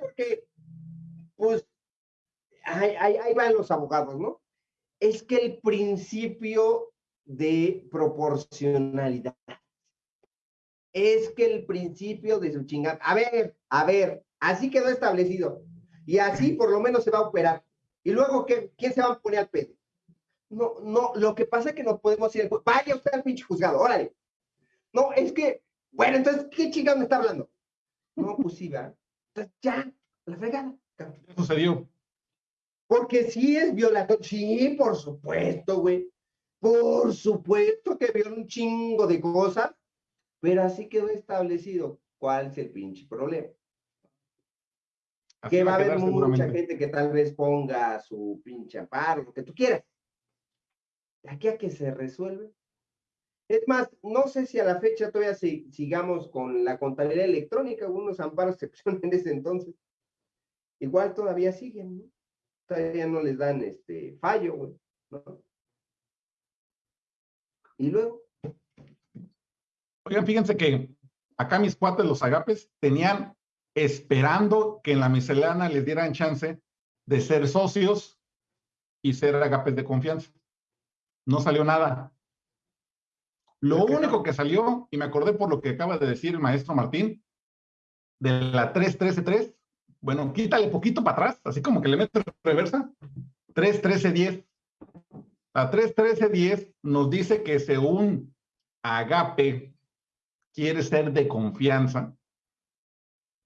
Porque, pues, ahí, ahí van los abogados, ¿no? Es que el principio de proporcionalidad es que el principio de su chingada. A ver, a ver, así quedó establecido. Y así por lo menos se va a operar. Y luego, ¿qué, ¿quién se va a poner al pedo? No, no, lo que pasa es que no podemos ir. Vaya usted al pinche juzgado, órale. No, es que, bueno, entonces, ¿qué chingada me está hablando? No, pues. Entonces, ya, la fregada. ¿Qué sucedió? Porque sí es violatorio. Sí, por supuesto, güey. Por supuesto que vio un chingo de cosas, pero así quedó establecido cuál es el pinche problema. que va a haber mucha gente que tal vez ponga su pinche amparo, lo que tú quieras. De aquí a que se resuelve. Es más, no sé si a la fecha todavía sigamos con la contabilidad electrónica, algunos amparos se pusieron en ese entonces. Igual todavía siguen, ¿no? Todavía no les dan este fallo, güey, ¿no? Y luego. Oigan, fíjense que acá mis cuates, los agapes, tenían esperando que en la miscelánea les dieran chance de ser socios y ser agapes de confianza. No salió nada. Lo único que salió, y me acordé por lo que acaba de decir el maestro Martín, de la 3.13.3, bueno, quítale poquito para atrás, así como que le metes reversa. 3, 13, 10. La 3, 13, 10 nos dice que según Agape quiere ser de confianza,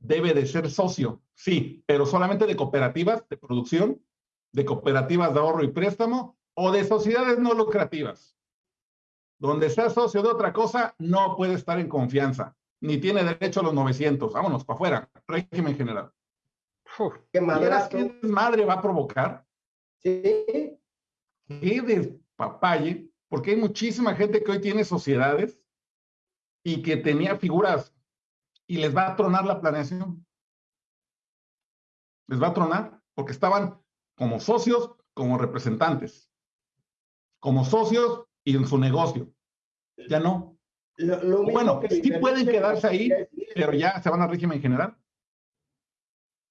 debe de ser socio, sí, pero solamente de cooperativas de producción, de cooperativas de ahorro y préstamo o de sociedades no lucrativas. Donde sea socio de otra cosa, no puede estar en confianza, ni tiene derecho a los 900. Vámonos, para afuera, régimen general. ¿Qué madre va a provocar? Sí. Qué despapalle, porque hay muchísima gente que hoy tiene sociedades y que tenía figuras y les va a tronar la planeación. Les va a tronar porque estaban como socios, como representantes, como socios y en su negocio. Ya no. bueno, sí pueden quedarse ahí, pero ya se van a régimen general.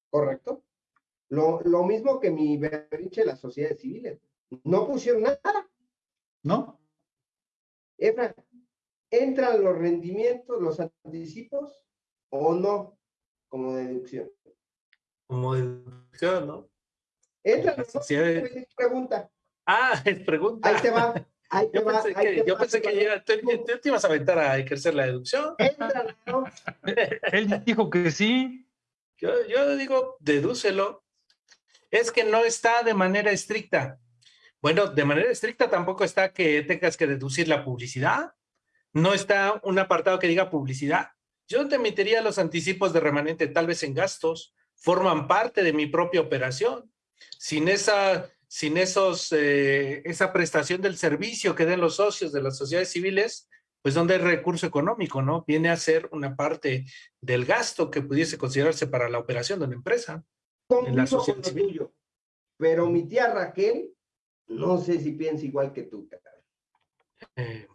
¿Correcto? Lo, lo mismo que mi berrinche de las sociedades civiles. No pusieron nada. ¿No? Efra, ¿entran los rendimientos, los anticipos o no? como deducción. Como deducción, ¿no? Entra, ¿no? Sí, eh. Pues, es pregunta. Ah, es pregunta. Ahí te va. Ahí te Yo va. pensé ahí que, te yo pensé te que ya, tú, tú te ibas a aventar a ejercer la deducción. Entra, ¿no? Él dijo que sí. Yo, digo, dedúcelo. Es que no está de manera estricta. Bueno, de manera estricta tampoco está que tengas que deducir la publicidad. No está un apartado que diga publicidad. Yo te emitiría los anticipos de remanente tal vez en gastos. Forman parte de mi propia operación. Sin esa, sin esos, eh, esa prestación del servicio que den los socios de las sociedades civiles, pues donde hay recurso económico, ¿no? Viene a ser una parte del gasto que pudiese considerarse para la operación de una empresa. En la sociedad civil. tuyo. Pero mi tía Raquel, no sé si piensa igual que tú. Eh,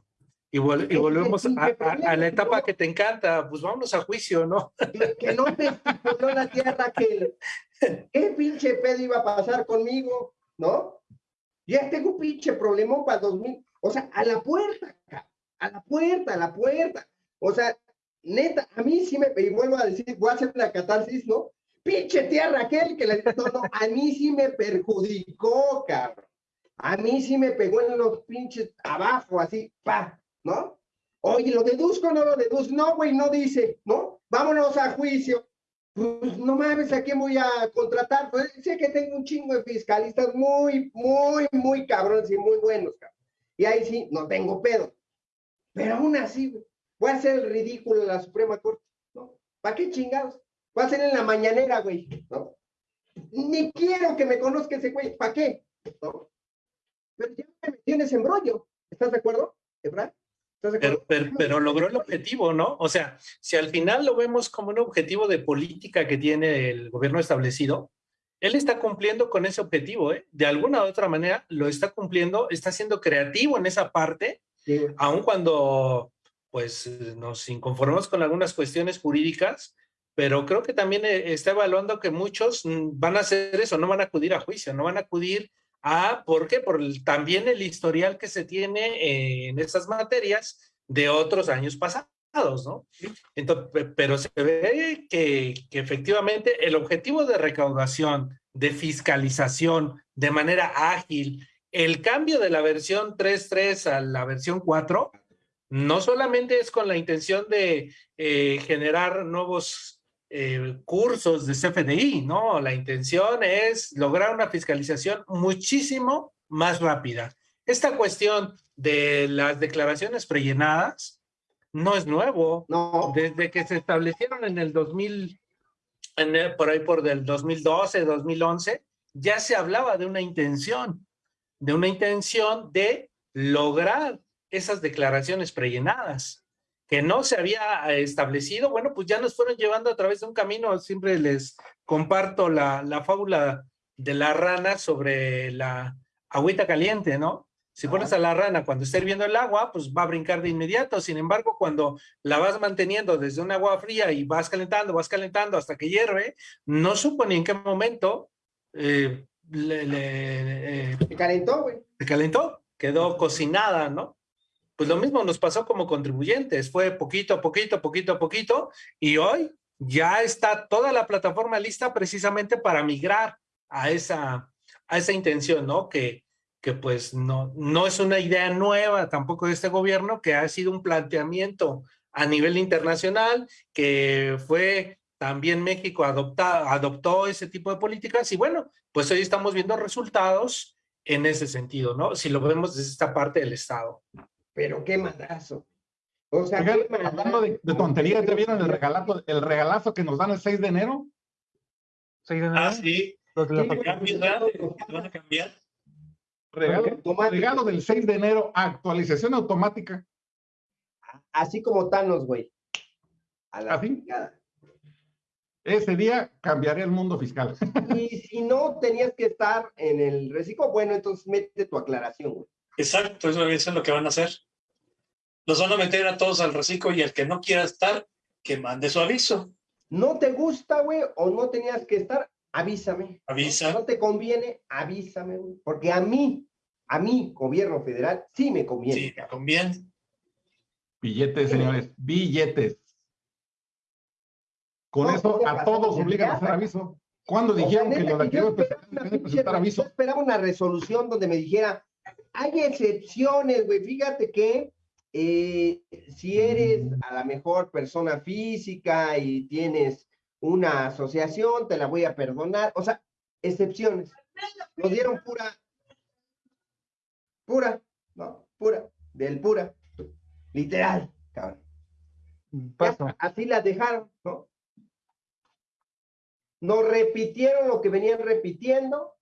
y, vol- volvemos a, qué a- problema, a la etapa que te encanta, pues vámonos a juicio, ¿no? Que, que no te estipuló la tía Raquel. ¿Qué pinche pedo iba a pasar conmigo? ¿No? Ya tengo un pinche problemón para 2000. O sea, a la puerta, cabrón. A la puerta, a la puerta. O sea, neta, a mí sí me, y vuelvo a decir, voy a hacer la catarsis, ¿no? Pinche tía Raquel, que le no, no, a mí sí me perjudicó, cabrón. A mí sí me pegó en los pinches abajo, así, pa, ¿no? Oye, ¿lo deduzco o no lo deduzco? No, güey, no dice, ¿no? Vámonos a juicio. Pues no mames, ¿a quién voy a contratar? Pues sé que tengo un chingo de fiscalistas muy, muy, muy cabrones y muy buenos, cabrón. Y ahí sí, no tengo pedo. Pero aún así, voy a hacer el ridículo en la Suprema Corte, ¿no? ¿Para qué chingados? Voy a hacer en la mañanera, güey, ¿no? Ni quiero que me conozca ese güey, ¿para qué? ¿No? Pero ya me metí en ese embrollo. ¿Estás de acuerdo, Efra? ¿Estás de Pero, pero, pero logró el objetivo, ¿no? O sea, si al final lo vemos como un objetivo de política que tiene el gobierno establecido, él está cumpliendo con ese objetivo, ¿eh? De alguna u otra manera lo está cumpliendo, está siendo creativo en esa parte, Sí, güey. aun cuando pues nos inconformamos con algunas cuestiones jurídicas, pero creo que también eh, está evaluando que muchos mm, van a hacer eso, no van a acudir a juicio, no van a acudir a, ¿por qué? Por el- también el historial que se tiene eh, en esas materias de otros años pasados, ¿no? Entonces, pe- pero se ve que, que efectivamente el objetivo de recaudación, de fiscalización de manera ágil, el cambio de la versión 3.3 a la versión 4, no solamente es con la intención de eh, generar nuevos eh, cursos de CFDI, ¿no? La intención es lograr una fiscalización muchísimo más rápida. Esta cuestión de las declaraciones prellenadas no es nuevo. No, Desde que se establecieron en el 2000, en el- por ahí por del 2012, 2011, ya se hablaba de una intención, de una intención de lograr esas declaraciones prellenadas que no se había eh, establecido. Bueno, pues ya nos fueron llevando a través de un camino. Siempre les comparto la, la fábula de la rana sobre la agüita caliente, ¿no? Si pones a la rana cuando está hirviendo el agua, pues va a brincar de inmediato. Sin embargo, cuando la vas manteniendo desde un agua fría y vas calentando, vas calentando hasta que hierve, no supo ni en qué momento eh, le, le- eh, se calentó, güey. se calentó, quedó cocinada, ¿no? Pues lo mismo nos pasó como contribuyentes, fue poquito a poquito, poquito a poquito, y hoy ya está toda la plataforma lista precisamente para migrar a esa, a esa intención, ¿no? Que, que pues no, no es una idea nueva tampoco de este gobierno, que ha sido un planteamiento a nivel internacional, que fue también México adopta, adoptó ese tipo de políticas y bueno, pues hoy estamos viendo resultados en ese sentido, ¿no? Si lo vemos desde esta parte del Estado. Pero qué madrazo. O sea, Oigan, qué madrazo. hablando de, de tonterías, ¿ya vieron el regalazo, el regalazo que nos dan el 6 de enero? ¿Sí, de Ah, nada? sí. Los de. Regalo, del 6 de enero, actualización automática. Así como Thanos, güey. A la ¿Así? chingada. Ese día cambiaría el mundo fiscal. Y si no tenías que estar en el reciclo, bueno, entonces mete tu aclaración, güey. Exacto, eso, eso es lo que van a hacer. Los van a meter a todos al reciclo y el que no quiera estar, que mande su aviso. No te gusta, güey, o no tenías que estar, avísame. Avisa. No te conviene, avísame, güey. Porque a mí, a mí, gobierno federal, sí me conviene. Sí, cabrón. conviene. Billetes, señores, billetes. Con No, eso a todos obligan a hacer aviso. ¿Cuándo O sea, dijeron que neta, lo de que yo actividad esperaba especial una deben presentar yo esperaba una resolución donde me dijera, hay excepciones, güey, fíjate que eh, si eres a la mejor persona física y tienes una asociación, te la voy a perdonar. O sea, excepciones. Nos dieron pura, pura, no, pura, del pura, literal, cabrón. Ya, Paso. así las dejaron, ¿no? Nos repitieron lo que venían repitiendo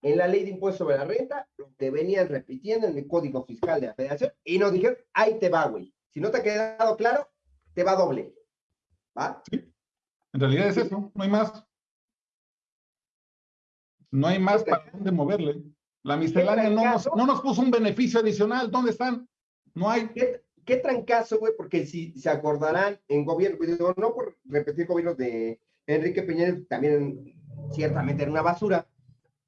en la ley de impuesto sobre la renta, lo que venían repitiendo en el Código Fiscal de la Federación, y nos dijeron, ahí te va, güey. Si no te ha quedado claro, te va doble. ¿Va? En realidad es eso, no hay más. No hay más para dónde moverle. La miscelánea no nos, no nos puso un beneficio adicional. ¿Dónde están? No hay. ¿Qué, qué trancazo, güey? Porque si se acordarán en gobierno, no por repetir gobiernos de Enrique Peña, también ciertamente era una basura,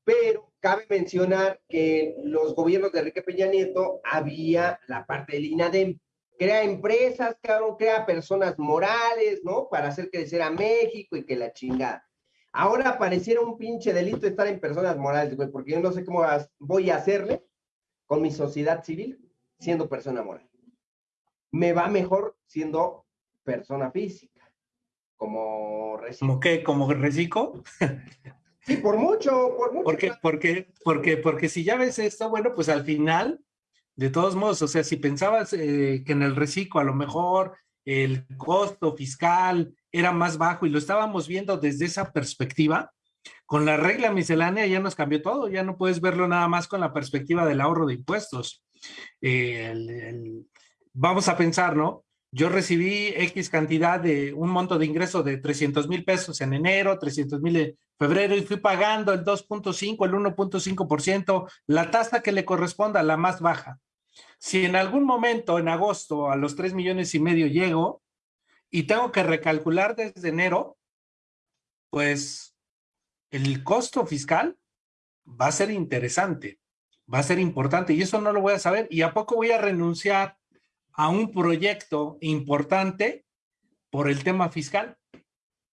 pero cabe mencionar que los gobiernos de Enrique Peña Nieto había la parte del INADEM, crea empresas, cabrón, crea personas morales, ¿no? Para hacer crecer a México y que la chingada. Ahora pareciera un pinche delito estar en personas morales, güey, porque yo no sé cómo voy a hacerle con mi sociedad civil siendo persona moral. Me va mejor siendo persona física, como recién. ¿Como qué? ¿Como reciclo? Sí, por mucho, por mucho. Porque, porque, porque, porque si ya ves esto, bueno, pues al final, de todos modos, o sea, si pensabas eh, que en el reciclo a lo mejor el costo fiscal era más bajo y lo estábamos viendo desde esa perspectiva, con la regla miscelánea ya nos cambió todo, ya no puedes verlo nada más con la perspectiva del ahorro de impuestos. Eh, el- el- vamos a pensar, ¿no? Yo recibí X cantidad de un monto de ingreso de 300 mil pesos en enero, 300 mil en febrero y fui pagando el 2.5, el 1.5%, la tasa que le corresponda, la más baja. Si en algún momento en agosto a los 3 millones y medio llego y tengo que recalcular desde enero, pues el costo fiscal va a ser interesante, va a ser importante y eso no lo voy a saber. ¿Y a poco voy a renunciar a un proyecto importante por el tema fiscal?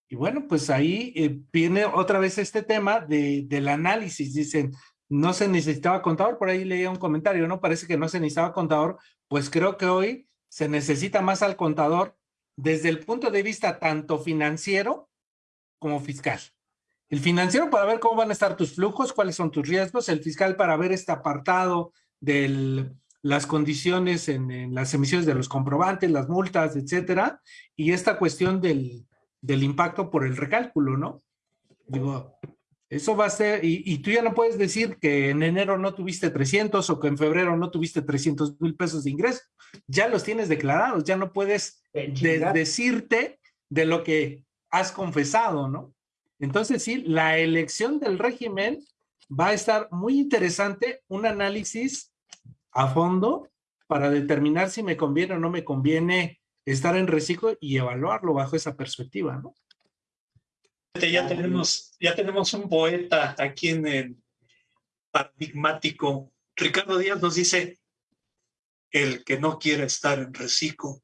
Y bueno, pues ahí eh, viene otra vez este tema de, del análisis. Dicen, no se necesitaba contador, por ahí leía un comentario, ¿no? Parece que no se necesitaba contador, pues creo que hoy se necesita más al contador desde el punto de vista tanto financiero como fiscal. El financiero para ver cómo van a estar tus flujos, cuáles son tus riesgos, el fiscal para ver este apartado de las condiciones en, en, las emisiones de los comprobantes, las multas, etcétera, y esta cuestión del, del impacto por el recálculo, ¿no? Digo, eso va a ser, y, y, tú ya no puedes decir que en enero no tuviste 300 o que en febrero no tuviste 300 mil pesos de ingreso. Ya los tienes declarados, ya no puedes de, decirte de lo que has confesado, ¿no? Entonces, sí, la elección del régimen va a estar muy interesante, un análisis a fondo para determinar si me conviene o no me conviene estar en reciclo y evaluarlo bajo esa perspectiva, ¿no? Ya tenemos, ya tenemos un poeta aquí en el paradigmático. Ricardo Díaz nos dice, el que no quiera estar en reciclo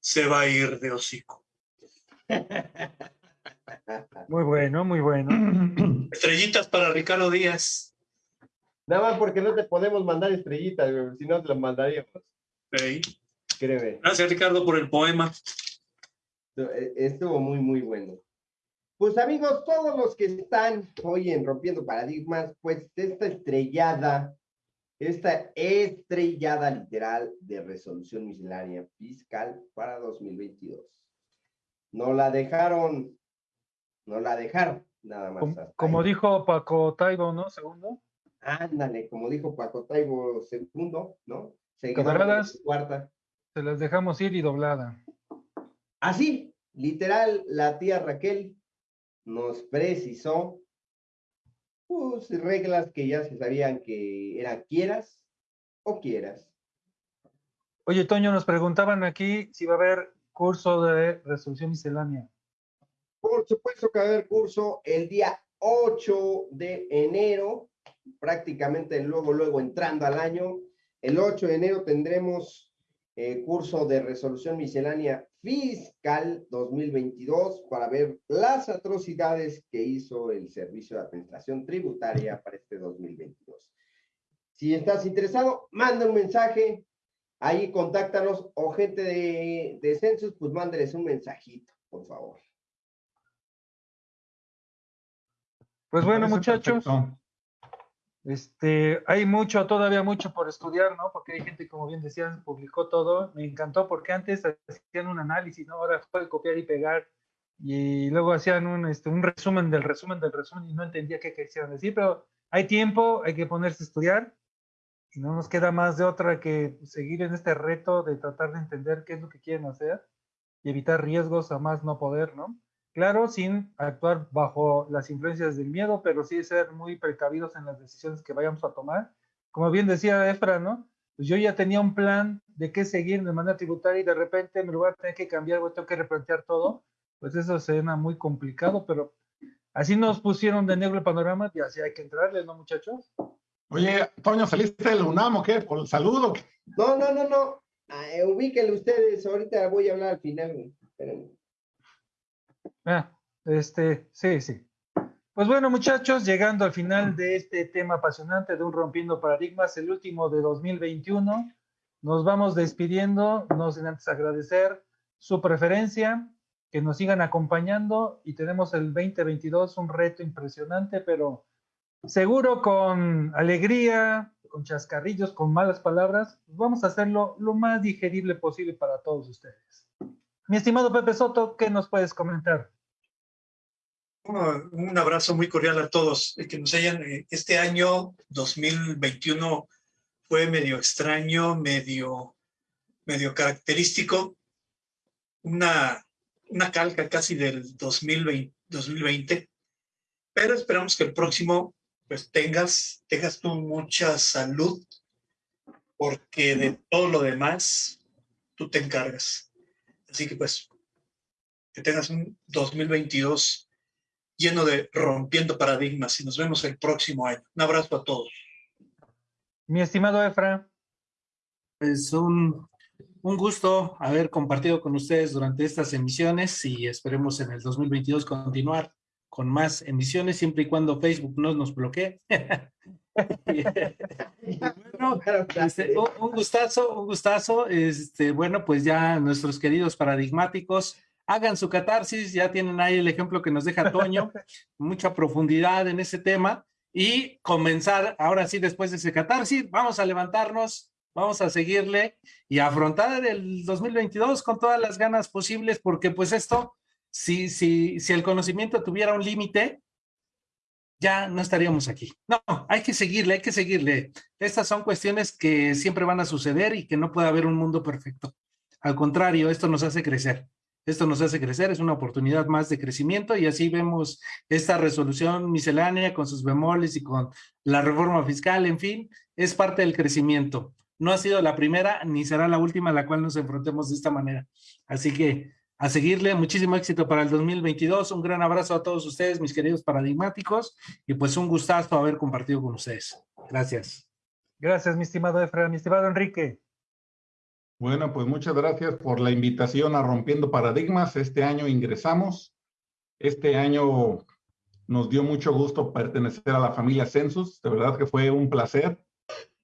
se va a ir de hocico. Muy bueno, muy bueno. Estrellitas para Ricardo Díaz. Nada más porque no te podemos mandar estrellitas, si no te las mandaríamos. Hey. Créeme. Gracias, Ricardo, por el poema. e, Estuvo muy, muy bueno. Pues amigos, todos los que están hoy en Rompiendo Paradigmas, pues esta estrellada, esta estrellada literal de resolución miscelánea fiscal para 2022. No la dejaron, no la dejaron, nada más. Como, como dijo Paco Taibo, ¿no? Segundo. Ándale, como dijo Paco Taibo segundo, ¿no? Camaradas, cuarta. Se las dejamos ir y doblada. Así, literal, la tía Raquel nos precisó pues, reglas que ya se sabían que eran quieras o quieras. Oye, Toño, nos preguntaban aquí si va a haber curso de resolución miscelánea. Por supuesto que va a haber curso el día 8 de enero, prácticamente luego, luego entrando al año. El 8 de enero tendremos eh, curso de resolución miscelánea fiscal 2022 para ver las atrocidades que hizo el Servicio de Administración Tributaria para este 2022. Si estás interesado, manda un mensaje, ahí contáctanos o gente de, de Census, pues mándeles un mensajito, por favor. Pues bueno, muchachos, este, hay mucho, todavía mucho por estudiar, ¿no? Porque hay gente, como bien decían, publicó todo. Me encantó porque antes hacían un análisis, ¿no? Ahora fue copiar y pegar. Y luego hacían un, este, un resumen del resumen del resumen y no entendía qué quisieran decir, pero hay tiempo, hay que ponerse a estudiar y no nos queda más de otra que seguir en este reto de tratar de entender qué es lo que quieren hacer y evitar riesgos a más no poder, ¿no? Claro, sin actuar bajo las influencias del miedo, pero sí ser muy precavidos en las decisiones que vayamos a tomar. Como bien decía Efra, ¿no? Pues yo ya tenía un plan de qué seguir de manera tributaria y de repente me lo voy a tener que cambiar, voy a tener que replantear todo. Pues eso suena muy complicado, pero así nos pusieron de negro el panorama y así hay que entrarle, ¿no, muchachos? Oye, Toño, ¿saliste del UNAM o qué? ¿Por el saludo? No, no, no, no. Ah, eh, ubíquenlo ustedes, ahorita voy a hablar al final. Espérenme. Ah, este, sí, sí. Pues bueno, muchachos, llegando al final de este tema apasionante de un rompiendo paradigmas, el último de 2021, nos vamos despidiendo, no sin antes agradecer su preferencia, que nos sigan acompañando y tenemos el 2022 un reto impresionante, pero seguro con alegría, con chascarrillos, con malas palabras, pues vamos a hacerlo lo más digerible posible para todos ustedes. Mi estimado Pepe Soto, ¿qué nos puedes comentar? Un abrazo muy cordial a todos. Que nos hayan, eh, este año 2021 fue medio extraño, medio, medio característico. Una, una calca casi del 2020, 2020. Pero esperamos que el próximo pues tengas, tengas tú mucha salud, porque de todo lo demás tú te encargas. Así que pues, que tengas un 2022 lleno de rompiendo paradigmas y nos vemos el próximo año. Un abrazo a todos. Mi estimado Efra. Pues un, un gusto haber compartido con ustedes durante estas emisiones y esperemos en el 2022 continuar con más emisiones, siempre y cuando Facebook no nos bloquee. bueno, este, un, gustazo, un gustazo. Este, bueno, pues ya nuestros queridos paradigmáticos hagan su catarsis, ya tienen ahí el ejemplo que nos deja Toño, mucha profundidad en ese tema y comenzar, ahora sí, después de ese catarsis, vamos a levantarnos, vamos a seguirle y afrontar el 2022 con todas las ganas posibles, porque pues esto si, si, si el conocimiento tuviera un límite, ya no estaríamos aquí. No, hay que seguirle, hay que seguirle. Estas son cuestiones que siempre van a suceder y que no puede haber un mundo perfecto. Al contrario, esto nos hace crecer. Esto nos hace crecer, es una oportunidad más de crecimiento y así vemos esta resolución miscelánea con sus bemoles y con la reforma fiscal, en fin, es parte del crecimiento. No ha sido la primera ni será la última a la cual nos enfrentemos de esta manera. Así que a seguirle. Muchísimo éxito para el 2022. Un gran abrazo a todos ustedes, mis queridos paradigmáticos, y pues un gustazo haber compartido con ustedes. Gracias. Gracias, mi estimado Efra. Mi estimado Enrique. Bueno, pues muchas gracias por la invitación a Rompiendo Paradigmas. Este año ingresamos. Este año nos dio mucho gusto pertenecer a la familia Census. De verdad que fue un placer.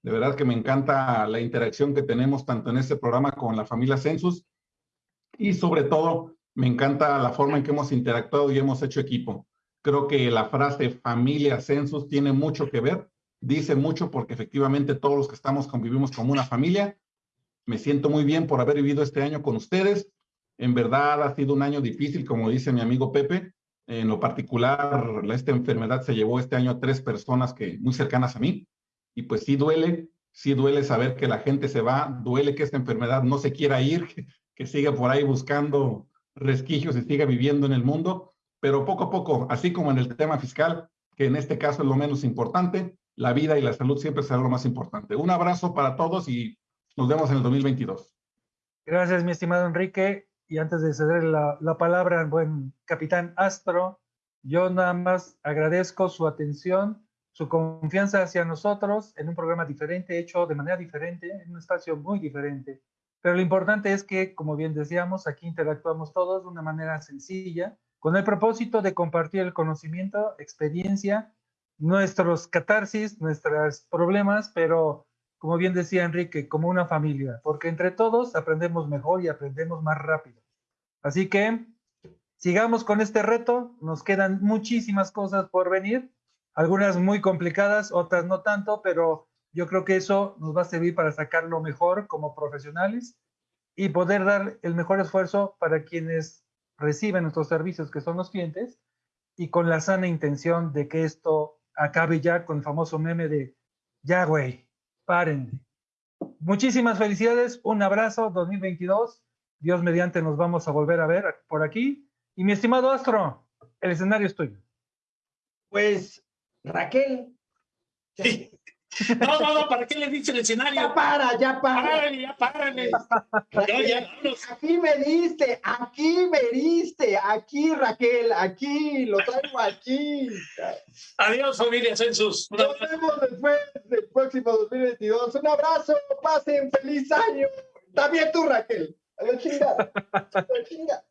De verdad que me encanta la interacción que tenemos tanto en este programa con la familia Census y sobre todo me encanta la forma en que hemos interactuado y hemos hecho equipo. Creo que la frase familia census tiene mucho que ver, dice mucho porque efectivamente todos los que estamos convivimos como una familia. Me siento muy bien por haber vivido este año con ustedes. En verdad ha sido un año difícil, como dice mi amigo Pepe. En lo particular, esta enfermedad se llevó este año a tres personas que muy cercanas a mí. Y pues sí duele, sí duele saber que la gente se va, duele que esta enfermedad no se quiera ir, que siga por ahí buscando resquicios y siga viviendo en el mundo, pero poco a poco, así como en el tema fiscal, que en este caso es lo menos importante, la vida y la salud siempre será lo más importante. Un abrazo para todos y nos vemos en el 2022. Gracias, mi estimado Enrique. Y antes de ceder la, la palabra al buen capitán Astro, yo nada más agradezco su atención, su confianza hacia nosotros en un programa diferente, hecho de manera diferente, en un espacio muy diferente pero lo importante es que, como bien decíamos, aquí interactuamos todos de una manera sencilla, con el propósito de compartir el conocimiento, experiencia, nuestros catarsis, nuestros problemas, pero como bien decía Enrique, como una familia, porque entre todos aprendemos mejor y aprendemos más rápido. Así que sigamos con este reto, nos quedan muchísimas cosas por venir, algunas muy complicadas, otras no tanto, pero yo creo que eso nos va a servir para sacarlo mejor como profesionales y poder dar el mejor esfuerzo para quienes reciben nuestros servicios, que son los clientes, y con la sana intención de que esto acabe ya con el famoso meme de, ya güey, paren. Muchísimas felicidades, un abrazo 2022, Dios mediante nos vamos a volver a ver por aquí. Y mi estimado Astro, el escenario es tuyo. Pues, Raquel. Sí. No, no, no, ¿para qué le diste el escenario? Ya para, ya para. Ya párale. Ya, ya, aquí me diste, aquí me diste, aquí Raquel, aquí, lo traigo aquí. Adiós, familia Census. Nos vemos después del próximo 2022. Un abrazo, pasen, feliz año. También tú, Raquel. A la chinga. A la chinga.